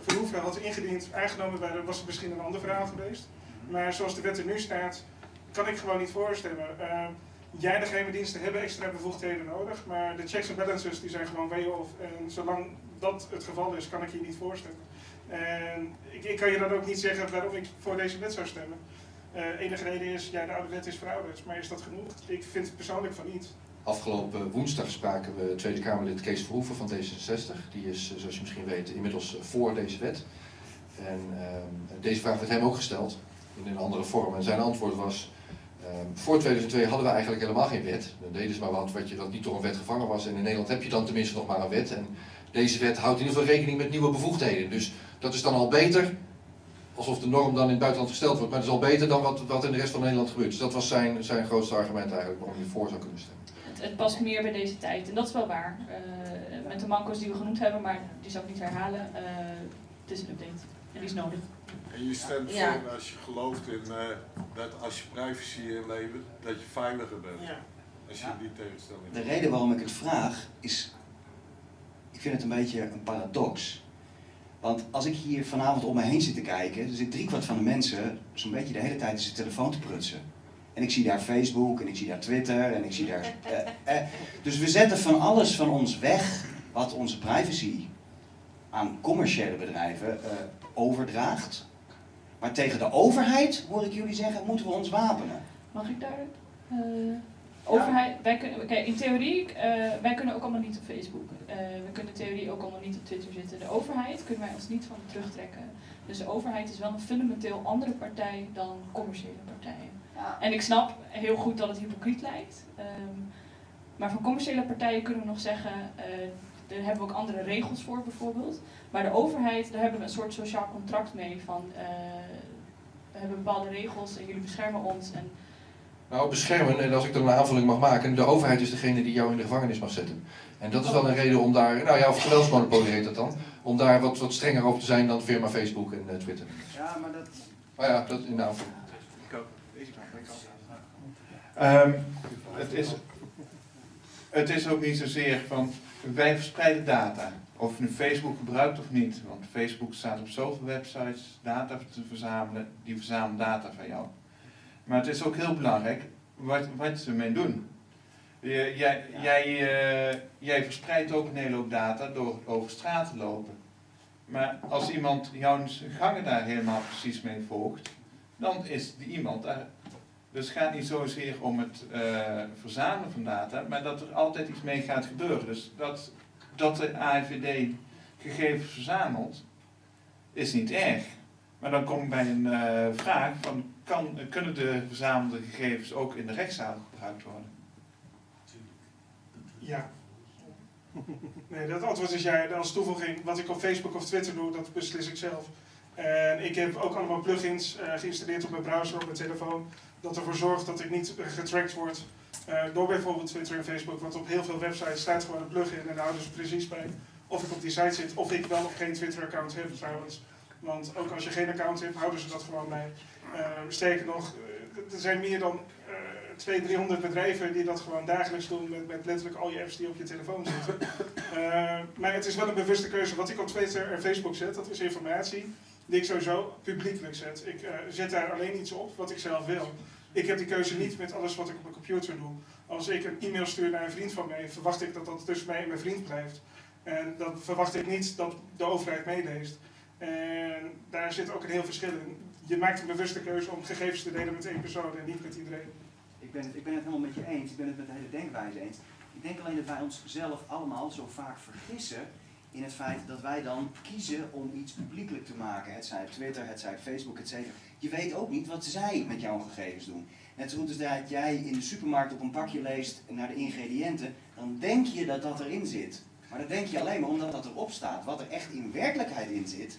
Verhoeven had ingediend aangenomen waren, was het misschien een ander verhaal geweest. Maar zoals de wet er nu staat, kan ik gewoon niet voorstemmen. Ehm, ja, de geheime diensten hebben extra bevoegdheden nodig, maar de checks en balances die zijn gewoon way off. En zolang dat het geval is, kan ik hier niet voorstemmen. En ik, ik kan je dan ook niet zeggen waarom ik voor deze wet zou stemmen. Eh enige reden is, ja, de oude wet is verouderd, maar is dat genoeg? Ik vind het persoonlijk van niet. Afgelopen woensdag spraken we Tweede Kamerlid Kees Verhoeven van D66. Die is, eh, zoals je misschien weet, inmiddels eh, voor deze wet. En ehm, deze vraag werd hem ook gesteld, in een andere vorm. En zijn antwoord was, ehm, voor 2002 hadden we eigenlijk helemaal geen wet. Dan deden ze maar wat, wat je dat niet door een wet gevangen was. En in Nederland heb je dan tenminste nog maar een wet. En deze wet houdt in ieder geval rekening met nieuwe bevoegdheden. Dus dat is dan al beter, alsof de norm dan in het buitenland gesteld wordt. Maar dat is al beter dan wat, wat in de rest van Nederland gebeurt. Dus dat was zijn, zijn grootste argument eigenlijk waarom je voor zou kunnen stemmen. Het, past meer bij deze tijd en dat is wel waar. Eh, met de manco's die we genoemd hebben, maar die zal ik niet herhalen. eh, het is een update en die is nodig. En je stemt Ja. voor als je gelooft in eh, dat als je privacy inlevert, dat je veiliger bent. Als je die tegenstelling De reden waarom ik het vraag is, ik vind het een beetje een paradox. Want als ik hier vanavond om me heen zit te kijken, er zit driekwart van de mensen zo'n beetje de hele tijd in zijn telefoon te prutsen. En ik zie daar Facebook en ik zie daar Twitter en ik zie daar. eh, eh. Dus we zetten van alles van ons weg wat onze privacy aan commerciële bedrijven eh, overdraagt. Maar tegen de overheid, hoor ik jullie zeggen, moeten we ons wapenen. Mag ik daar? eh, overheid, wij kunnen, kijk, in theorie, eh, wij kunnen ook allemaal niet op Facebook. Eh, we kunnen in theorie ook allemaal niet op Twitter zitten. De overheid kunnen wij ons niet van terugtrekken. Dus de overheid is wel een fundamenteel andere partij dan commerciële partijen. En ik snap heel goed dat het hypocriet lijkt. ehm, maar van commerciële partijen kunnen we nog zeggen, eh, daar hebben we ook andere regels voor bijvoorbeeld. Maar de overheid, daar hebben we een soort sociaal contract mee van eh, we hebben bepaalde regels en jullie beschermen ons. En Nou, beschermen, en als ik dan een aanvulling mag maken, de overheid is degene die jou in de gevangenis mag zetten. En dat is wel een reden om daar, nou ja, of geweldsmonopolie heet dat dan, om daar wat, wat strenger op te zijn dan firma Facebook en eh, Twitter. Ja, maar dat... Maar ja, dat in de aanvulling. Ik ook. Ehm, het, is, het is ook niet zozeer van wij verspreiden data. Of je nu Facebook gebruikt of niet. Want Facebook staat op zoveel websites data te verzamelen. Die verzamelen data van jou. Maar het is ook heel belangrijk wat, wat ze ermee doen. Je- jij, jij, eh, jij verspreidt ook een hele hoop data door over straat te lopen. Maar als iemand jouw gangen daar helemaal precies mee volgt, dan is die iemand daar. Dus het gaat niet zozeer om het eh, verzamelen van data, maar dat er altijd iets mee gaat gebeuren. Dus dat, dat de AIVD gegevens verzamelt, is niet erg. Maar dan kom ik bij een eh, vraag van, kan, kunnen de verzamelde gegevens ook in de rechtszaal gebruikt worden? Ja. Nee, dat antwoord is ja. Als toevoeging, wat ik op Facebook of Twitter doe, dat beslis ik zelf. En ik heb ook allemaal plugins eh, geïnstalleerd op mijn browser, op mijn telefoon, dat ervoor zorgt dat ik niet getracked word eh, door bijvoorbeeld Twitter en Facebook. Want op heel veel websites staat gewoon een plugin en daar houden ze precies bij of ik op die site zit, of ik wel of geen Twitter-account heb trouwens. Want ook als je geen account hebt, houden ze dat gewoon bij. Eh, sterker nog, eh, er zijn meer dan eh 200, 300 bedrijven die dat gewoon dagelijks doen met, met letterlijk al je apps die op je telefoon zitten. Maar het is wel een bewuste keuze. Wat ik op Twitter en Facebook zet, dat is informatie die ik sowieso publiekelijk zet. Ik eh, zet daar alleen iets op wat ik zelf wil. Ik heb die keuze niet met alles wat ik op mijn computer doe. Als ik een e-mail stuur naar een vriend van mij, verwacht ik dat dat tussen mij en mijn vriend blijft. En dan verwacht ik niet dat de overheid meeleest. En daar zit ook een heel verschil in. Je maakt een bewuste keuze om gegevens te delen met één persoon en niet met iedereen. Ik ben, het, ik ben het helemaal met je eens. Ik ben het met de hele denkwijze eens. Ik denk alleen dat wij onszelf allemaal zo vaak vergissen in het feit dat wij dan kiezen om iets publiekelijk te maken. Het zij Twitter, het zij Facebook, et cetera. Je weet ook niet wat zij met jouw gegevens doen. Net zo goed als dat jij in de supermarkt op een pakje leest naar de ingrediënten, dan denk je dat dat erin zit. Maar dat denk je alleen maar omdat dat erop staat. Wat er echt in werkelijkheid in zit,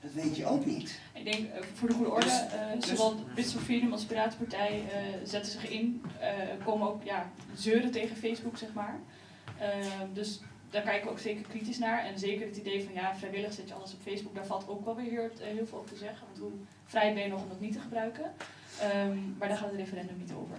dat weet je ook niet. Ik denk eh, voor de goede orde, Dus- eh, dus- zowel Bits for Freedom als Piratenpartij eh, zetten zich in, komen ook ja, zeuren tegen Facebook, zeg maar. Dus daar kijken we ook zeker kritisch naar. En zeker het idee van ja, vrijwillig zet je alles op Facebook, daar valt ook wel weer heel, eh, heel veel op te zeggen. Want hoe vrij ben je nog om dat niet te gebruiken? Ehm, maar daar gaat het referendum niet over.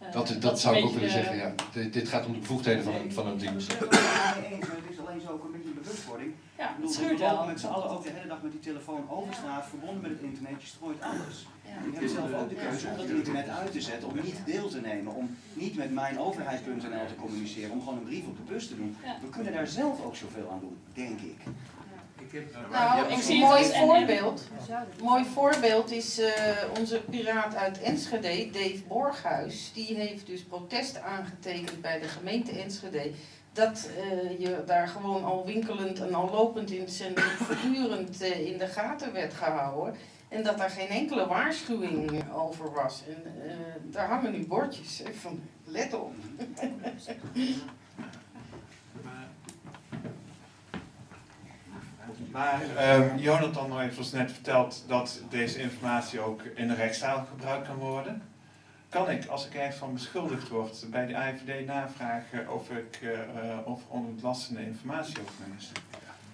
Eh, Dat, dat, zou ik ook willen zeggen, ja. Dit, dit gaat om de bevoegdheden van een, van een dienst. Ik ben het er wel mee eens, maar het is alleen zo ook een beetje een bewustwording. Ja, Ik bedoel, het schuurt wel. met z'n allen ook de hele dag met die telefoon over straat, verbonden met het internet, je strooit alles. Je hebt zelf ook de keuze om dat internet uit te zetten, om niet deel te nemen, om niet met mijn overheid.nl te communiceren, om gewoon een brief op de bus te doen. We kunnen daar zelf ook zoveel aan doen, denk ik. Nou, ik een mooi voorbeeld. Een mooi voorbeeld is eh, onze piraat uit Enschede, Dave Borghuis. Die heeft dus protest aangetekend bij de gemeente Enschede. Dat eh, je daar gewoon al winkelend en al lopend in het centrum [coughs] voortdurend eh, in de gaten werd gehouden. En dat daar geen enkele waarschuwing over was. En eh, daar hangen nu bordjes van let op. Maar ehm, Jonathan heeft ons net verteld dat deze informatie ook in de rechtszaal gebruikt kan worden. Kan ik, als ik ergens van beschuldigd word, bij de AIVD navragen of ik eh, eh, of onontlastende informatie over me is?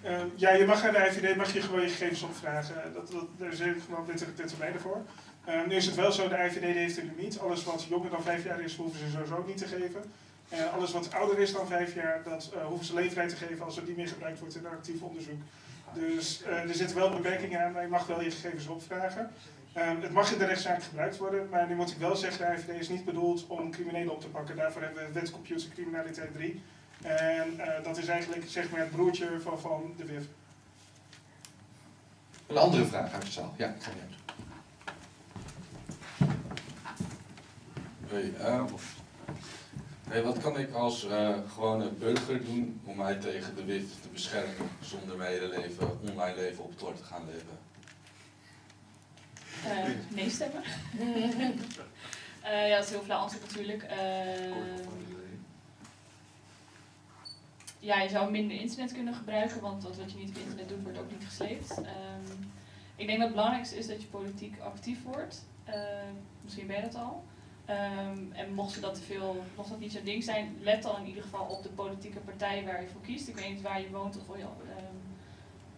Eh, ja, je mag aan de IVD mag je gewoon je gegevens opvragen. Dat, dat, daar gewoon witte, witte meiden voor. Eh, nu is het wel zo, de IVD heeft een limiet. Alles wat jonger dan vijf jaar is, hoeven ze sowieso niet te geven. En alles wat ouder is dan vijf jaar, dat eh, hoeven ze vrij te geven als het niet meer gebruikt wordt in actief onderzoek. Dus eh, er zitten wel beperkingen aan, maar je mag wel je gegevens opvragen. Eh, het mag in de rechtszaak gebruikt worden, maar nu moet ik wel zeggen, de IVD is niet bedoeld om criminelen op te pakken. Daarvoor hebben we wet computercriminaliteit 3. En eh, dat is eigenlijk zeg maar, het broertje van, van de WIF. Een andere vraag uit de zaal. Ja, kom je uit. Hey, eh, hey, wat kan ik als eh, gewone burger doen om mij tegen de WIF te beschermen zonder mijn hele leven, online leven op Tor te gaan leven? Eh, nee stemmen. [laughs] Eh, ja, dat is heel veel antwoord natuurlijk. Eh, ja, je zou minder internet kunnen gebruiken, want wat wat je niet op internet doet, wordt ook niet gesleept. Ehm, ik denk dat het belangrijkste is dat je politiek actief wordt. Ehm, misschien ben je dat al. Ehm, en mocht dat te veel, mocht dat niet zo'n ding zijn, let dan in ieder geval op de politieke partij waar je voor kiest. Ik weet niet waar je woont of ehm,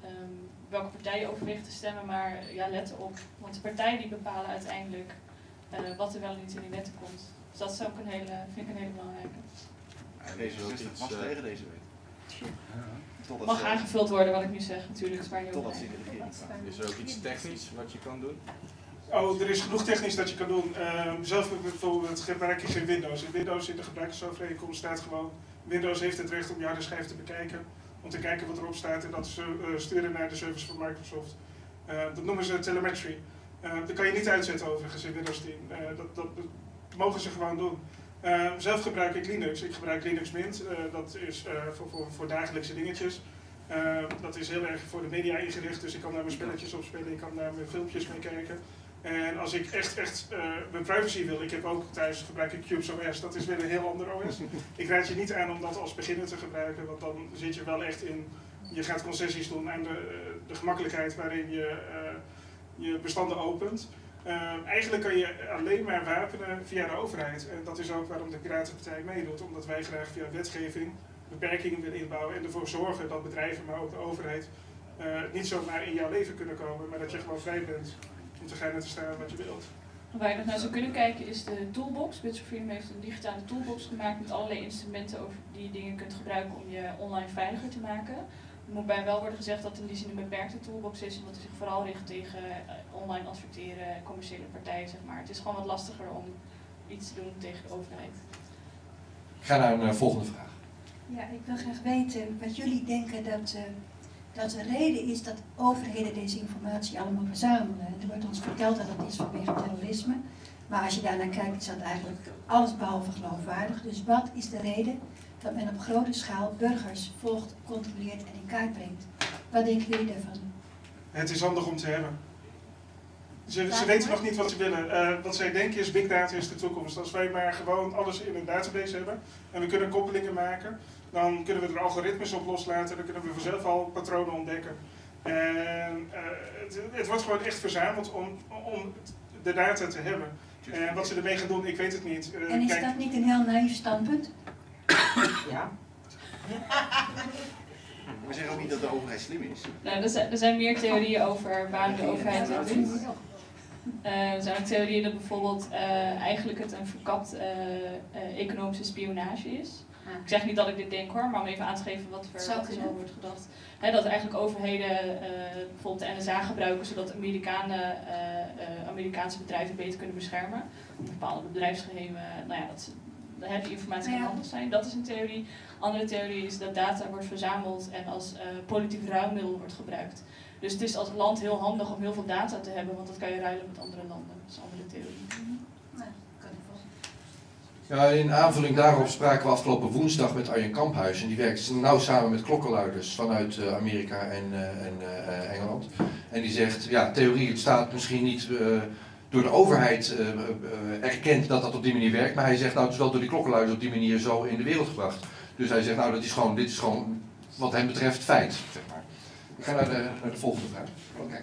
ehm, welke partij je overweegt te stemmen, maar ja, let erop. Want de partijen die bepalen uiteindelijk eh, wat er wel en niet in die wetten komt. Dus dat is ook een hele, vind ik een hele belangrijke. Deze ook iets, was eh, tegen deze wet. Totdat Mag ze- aangevuld worden wat ik nu zeg, natuurlijk. is waar je Totdat ze in de regering. Is er ook iets technisch wat je kan doen? Oh, er is genoeg technisch dat je kan doen. Ehm, zelf bijvoorbeeld gebruik je geen Windows. In Windows in de gebruikersovereenkomst staat gewoon... Windows heeft het recht om harde schijf te bekijken. Om te kijken wat erop staat en dat ze, eh, sturen naar de service van Microsoft. Eh, dat noemen ze telemetry. Eh, dat kan je niet uitzetten overigens in Windows 10. Eh, dat, dat, dat mogen ze gewoon doen. Zelf gebruik ik Linux. Ik gebruik Linux Mint. Eh, dat is voor, voor, voor dagelijkse dingetjes. Eh, dat is heel erg voor de media ingericht, dus ik kan daar mijn spelletjes op spelen, ik kan daar mijn filmpjes mee kijken. En als ik echt, echt eh, mijn privacy wil, ik heb ook thuis gebruik ik Cubes OS, dat is weer een heel ander OS. Ik raad je niet aan om dat als beginner te gebruiken, want dan zit je wel echt in, je gaat concessies doen aan de, eh, de gemakkelijkheid waarin je eh, je bestanden opent. Eigenlijk kan je alleen maar wapenen via de overheid. En dat is ook waarom de Piratenpartij meedoet, omdat wij graag via wetgeving beperkingen willen inbouwen en ervoor zorgen dat bedrijven, maar ook de overheid, niet zomaar in jouw leven kunnen komen, maar dat je gewoon vrij bent om te gaan en te staan wat je wilt. Waar je nog naar zou kunnen kijken is de toolbox. Bits of Freedom heeft een digitale toolbox gemaakt met allerlei instrumenten over die je dingen kunt gebruiken om je online veiliger te maken. Er moet bij wel worden gezegd dat het in die zin een beperkte toolbox is, omdat het zich vooral richt tegen eh, online adverteren, commerciële partijen zeg maar. Het is gewoon wat lastiger om iets te doen tegen de overheid. Ik ga naar een eh, volgende vraag. Ja, ik wil graag weten wat jullie denken dat, eh, dat de reden is dat overheden deze informatie allemaal verzamelen. Er wordt ons verteld dat dat is vanwege terrorisme. Maar als je daarnaar kijkt, is dat eigenlijk alles behalve geloofwaardig. Dus wat is de reden dat men op grote schaal burgers volgt, controleert en in kaart brengt? Wat denken jullie daarvan? Het is handig om te hebben. Ze, ze weten nog niet wat ze willen. Eh, wat zij denken is, big data is de toekomst. Als wij maar gewoon alles in een database hebben en we kunnen koppelingen maken, dan kunnen we er algoritmes op loslaten en dan kunnen we vanzelf al patronen ontdekken. En eh, het, het wordt gewoon echt verzameld om, om de data te hebben. En wat ze ermee gaan doen, ik weet het niet. Eh, En is kijk, dat niet een heel naïef standpunt? [coughs] Ja. [laughs] We zeggen ook niet dat de overheid slim is. Nou, er, zijn, er zijn meer theorieën over waarom de overheid dat doet. Eh, er zijn ook theorieën dat bijvoorbeeld eh, eigenlijk het een verkapt eh, eh, economische spionage is. Ik zeg niet dat ik dit denk hoor, maar om even aan te geven wat, er- zo wordt gedacht. Dat eigenlijk overheden eh, bijvoorbeeld de NSA gebruiken zodat Amerikanen, eh, eh, Amerikaanse bedrijven beter kunnen beschermen. Bepaalde bedrijfsgeheimen, nou ja, dat die informatie kan Ja. handig zijn. Dat is een theorie. Andere theorie is dat data wordt verzameld en als eh, politiek ruilmiddel wordt gebruikt. Dus het is als land heel handig om heel veel data te hebben, want dat kan je ruilen met andere landen. Dat is een andere theorie. Nou, kan ik volgen. Ja, in aanvulling daarop spraken we afgelopen woensdag met Arjen Kamphuis. En die werkt nauw samen met klokkenluiders vanuit eh, Amerika en, eh, en eh, Engeland. En die zegt, ja, theorie staat misschien niet eh, door de overheid erkend dat dat op die manier werkt. Maar hij zegt, nou, het is wel door die klokkenluiders op die manier zo in de wereld gebracht. Dus hij zegt, nou, dat is gewoon, dit is gewoon wat hem betreft feit, zeg maar. Ik ga naar de, naar de volgende vraag. Oké.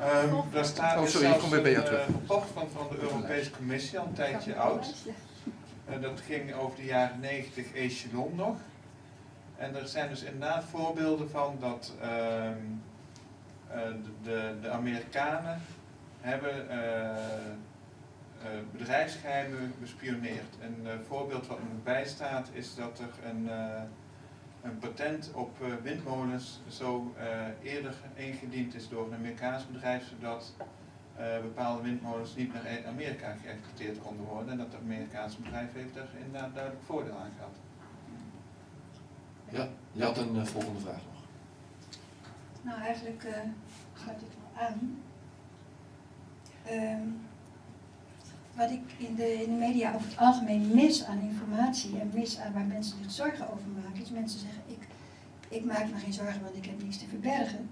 Ehm, daar staat Oh, sorry, ik kom bij een terug. eh, rapport van, van de Europese Commissie al een tijdje oud. En dat ging over de jaren 90 echelon nog. En er zijn dus inderdaad voorbeelden van dat ehm, eh, de, de, de Amerikanen hebben eh, eh, bedrijfsgeheimen bespioneerd. Een voorbeeld wat er nog bij staat is dat er een, een patent op windmolens zo eerder ingediend is door een Amerikaans bedrijf, zodat bepaalde windmolens niet naar E- Amerika geëxporteerd konden worden. En dat het Amerikaanse bedrijf heeft daar inderdaad duidelijk voordeel aan gehad. Ja, je had een eh, volgende vraag nog. Nou, eigenlijk eh sluit dit wel aan. Ehm, wat ik in de, in de media over het algemeen mis aan informatie en mis aan waar mensen zich zorgen over maken, is mensen zeggen, ik, ik maak me geen zorgen, want ik heb niks te verbergen.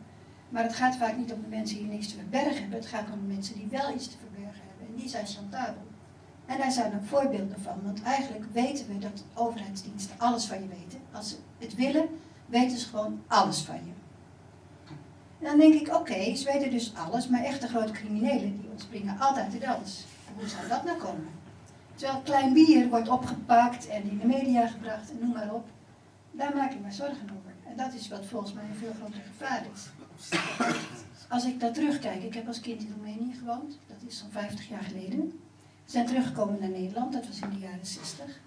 Maar het gaat vaak niet om de mensen die niks te verbergen hebben, het gaat om de mensen die wel iets te verbergen hebben. En die zijn chantabel. En daar zijn ook voorbeelden van, want eigenlijk weten we dat overheidsdiensten alles van je weten. Als ze het willen, weten ze gewoon alles van je. En dan denk ik, oké, ze weten dus alles, maar echte grote criminelen die ontspringen altijd de dans. Hoe zou dat nou komen? Terwijl klein bier wordt opgepakt en in de media gebracht en noem maar op. Daar maak ik me zorgen over. En dat is wat volgens mij een veel groter gevaar is. Als ik daar terugkijk, ik heb als kind in Roemenië gewoond, dat is zo'n 50 jaar geleden. We zijn teruggekomen naar Nederland, dat was in de jaren 60.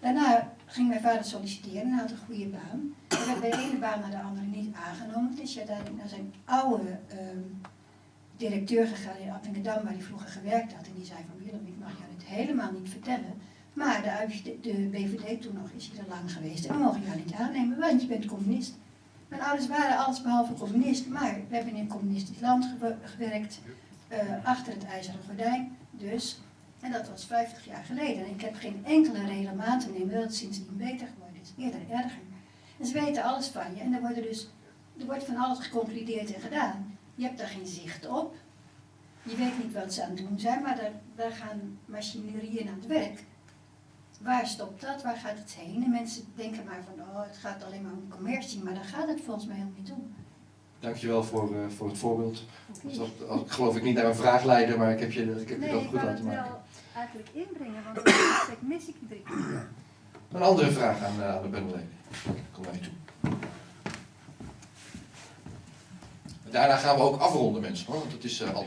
Daarna ging mijn vader solliciteren en had een goede baan. Hij werd bij de ene baan naar de andere niet aangenomen. Dus hij naar zijn oude ehm, directeur gegaan in Appingedam, waar hij vroeger gewerkt had. En die zei van Willem, ik mag jou dit helemaal niet vertellen. Maar de, de BVD toen nog is hij er lang geweest en we mogen jou niet aannemen, want je bent communist. Mijn ouders waren alles behalve communist, maar we hebben in een communistisch land gewe- gewerkt, eh, achter het ijzeren gordijn dus. En dat was 50 jaar geleden. En ik heb geen enkele reden aan te nemen dat het sindsdien beter geworden is, eerder erger. En ze weten alles van je en er, dus, er wordt van alles geconcludeerd en gedaan. Je hebt daar geen zicht op. Je weet niet wat ze aan het doen zijn, maar daar, daar gaan machinerieën aan het werk. Waar stopt dat? Waar gaat het heen? En mensen denken maar van, oh, het gaat alleen maar om commercie, maar daar gaat het volgens mij helemaal niet om. Dankjewel voor, eh, voor het voorbeeld. Dus dat, dat geloof ik niet naar een vraag leiden, maar ik heb je, ik heb je Nee, dat ik goed wou laten het maken. wel eigenlijk inbrengen, want dat mis ik iedere keer. Een andere vraag aan, eh, aan de bundelleden. Kom naar je toe. Daarna gaan we ook afronden mensen, hoor, want het is eh, al,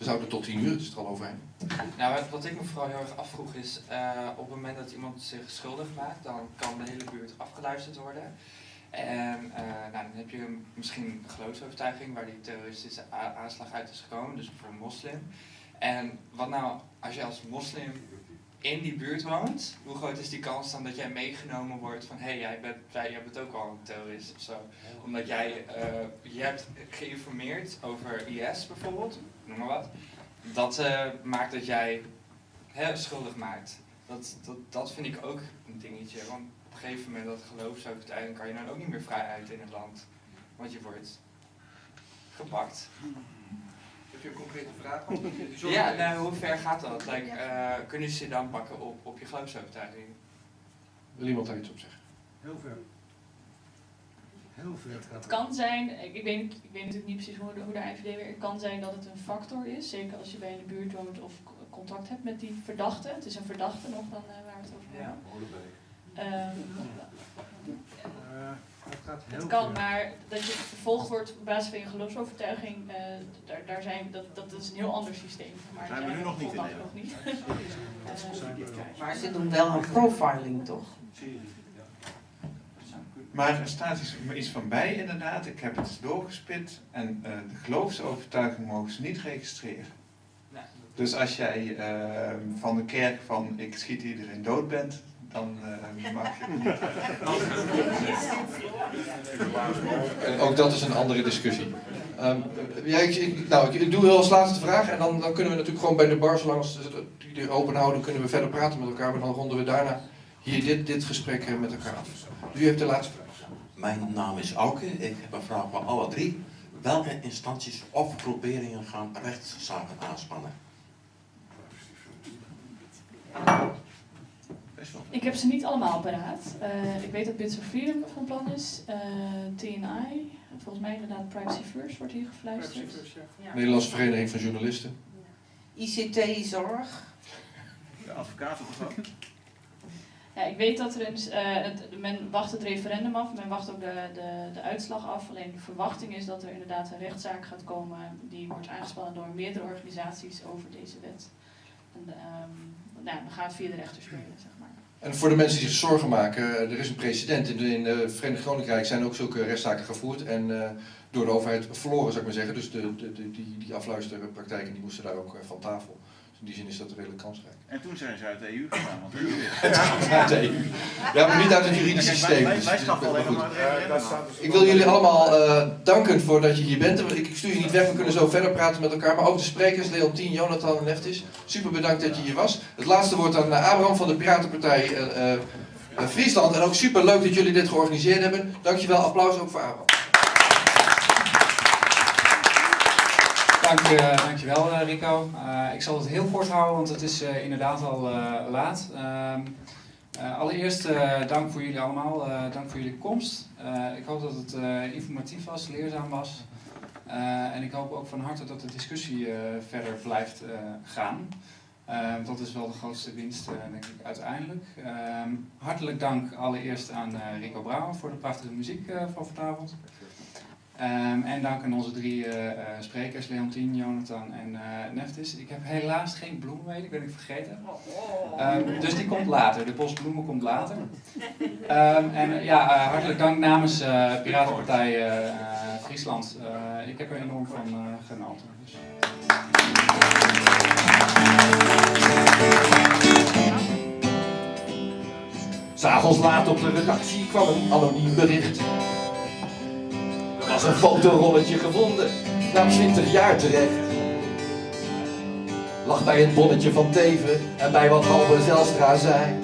we zouden tot tien uur, het is er al overheen. Nou, wat, ik me vooral heel erg afvroeg is, eh, op het moment dat iemand zich schuldig maakt, dan kan de hele buurt afgeluisterd worden. En eh, nou, dan heb je misschien een geloofsovertuiging waar die terroristische aanslag uit is gekomen, dus bijvoorbeeld moslim. En wat nou, als je als moslim in die buurt woont, hoe groot is die kans dan dat jij meegenomen wordt van hé, hey, jij, bent, jij bent ook al een terrorist of zo? Omdat jij eh, je hebt geïnformeerd over IS bijvoorbeeld, noem maar wat. Dat eh, maakt dat jij hè, schuldig maakt. Dat, dat, dat vind ik ook een dingetje. Want op een gegeven moment dat geloofsovertuiging kan je dan ook niet meer vrij uit in het land. Want je wordt gepakt. Heb je een concrete vraag? Ja, nou, hoe ver gaat dat? Like, eh, kunnen ze je dan pakken op, op je geloofsovertuiging? Wil iemand daar iets op zeggen? Heel ver. Heel gaat Het kan zijn, ik ik weet, ik weet natuurlijk niet precies hoe de, hoe de IVD werkt. Het kan zijn dat het een factor is, zeker als je bij in de buurt woont of contact hebt met die verdachte. Het is een verdachte nog dan eh, waar het over. Ehm, het gaat heel het kan, ver. maar dat je vervolgd wordt op basis van je geloofsovertuiging, eh, daar, daar zijn, dat, dat is een heel ander systeem. Maar Zijn we nu nog niet in nog niet. [laughs] Eh, Maar ze doen wel een profiling, toch? Maar er staat iets, iets van bij inderdaad, ik heb het doorgespit en eh, de geloofsovertuiging mogen ze niet registreren. Dus als jij eh, van de kerk van ik schiet iedereen dood bent, dan eh, mag je het niet. En [laughs] ook dat is een andere discussie. Ehm, ja, ik, ik- nou, ik, ik doe heel als laatste vraag en dan, dan kunnen we natuurlijk gewoon bij de bar, zolang die open houden, kunnen we verder praten met elkaar. Maar dan ronden we daarna hier dit, dit gesprek met elkaar af. U heeft de laatste vraag. Mijn naam is Auke. Ik heb een vraag voor alle drie. Welke instanties of groeperingen gaan rechtszaken aanspannen? Ik heb ze niet allemaal paraat. Eh, ik weet dat Bits of Freedom van plan is. Eh, TNI, volgens mij inderdaad Privacy First wordt hier gefluisterd. First, ja. Nederlandse Vereniging van Journalisten. ICT-zorg. De advocaten toch ook? Ja, ik weet dat er een, eh, het, men wacht het referendum af, men wacht ook de, de, de uitslag af. Alleen de verwachting is dat er inderdaad een rechtszaak gaat komen die wordt aangespannen door meerdere organisaties over deze wet. En, ehm, nou, dan gaat via de rechter spelen, zeg maar. En voor de mensen die zich zorgen maken, eh, er is een precedent. In, in het Verenigd Koninkrijk zijn ook zulke rechtszaken gevoerd en eh, door de overheid verloren, zou ik maar zeggen. Dus de, de, de- die, die afluisterpraktijken die moesten daar ook van tafel. Dus in die zin is dat redelijk kansrijk. En toen zijn ze uit de EU gegaan. Want [laughs] Uit de EU. Ja, maar niet uit het juridische systeem. wij- dus wij aan. Ik wil jullie allemaal eh, danken voor dat je hier bent. Ik, ik stuur je niet weg, we kunnen zo verder praten met elkaar. Maar ook de sprekers, Leontien, Jonathan en Neftis. Super bedankt dat je hier was. Het laatste woord aan eh, Abraham van de Piratenpartij eh, Friesland. En ook super leuk dat jullie dit georganiseerd hebben. Dankjewel, applaus ook voor Abraham. Dank, uh, dankjewel uh, Rico. Uh, ik zal het heel kort houden, want het is inderdaad al laat. Ehm, allereerst dank voor jullie allemaal, dank voor jullie komst. ik hoop dat het informatief was, leerzaam was. en ik hoop ook van harte dat de discussie verder blijft gaan. Ehm, dat is wel de grootste winst, denk ik, uiteindelijk. Ehm, hartelijk dank allereerst aan Rico Brouwer voor de prachtige muziek van vanavond. Um, en dank aan onze drie uh, uh, sprekers, Leontien, Jonathan en uh, Neftis. Ik heb helaas geen bloemen mee, die ben ik vergeten. Um, dus die komt later, de bos bloemen komt later. Um, en ja, hartelijk dank namens Piratenpartij Friesland. ik heb er enorm van genoten. Dus. S'avonds laat op de redactie kwam een anoniem bericht was een fotorolletje gevonden, na 20 jaar terecht. Lag bij een bonnetje van Teven en bij wat Halbe Zelstra zei.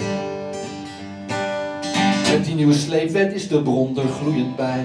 Met die nieuwe sleepwet is de bron er gloeiend bij.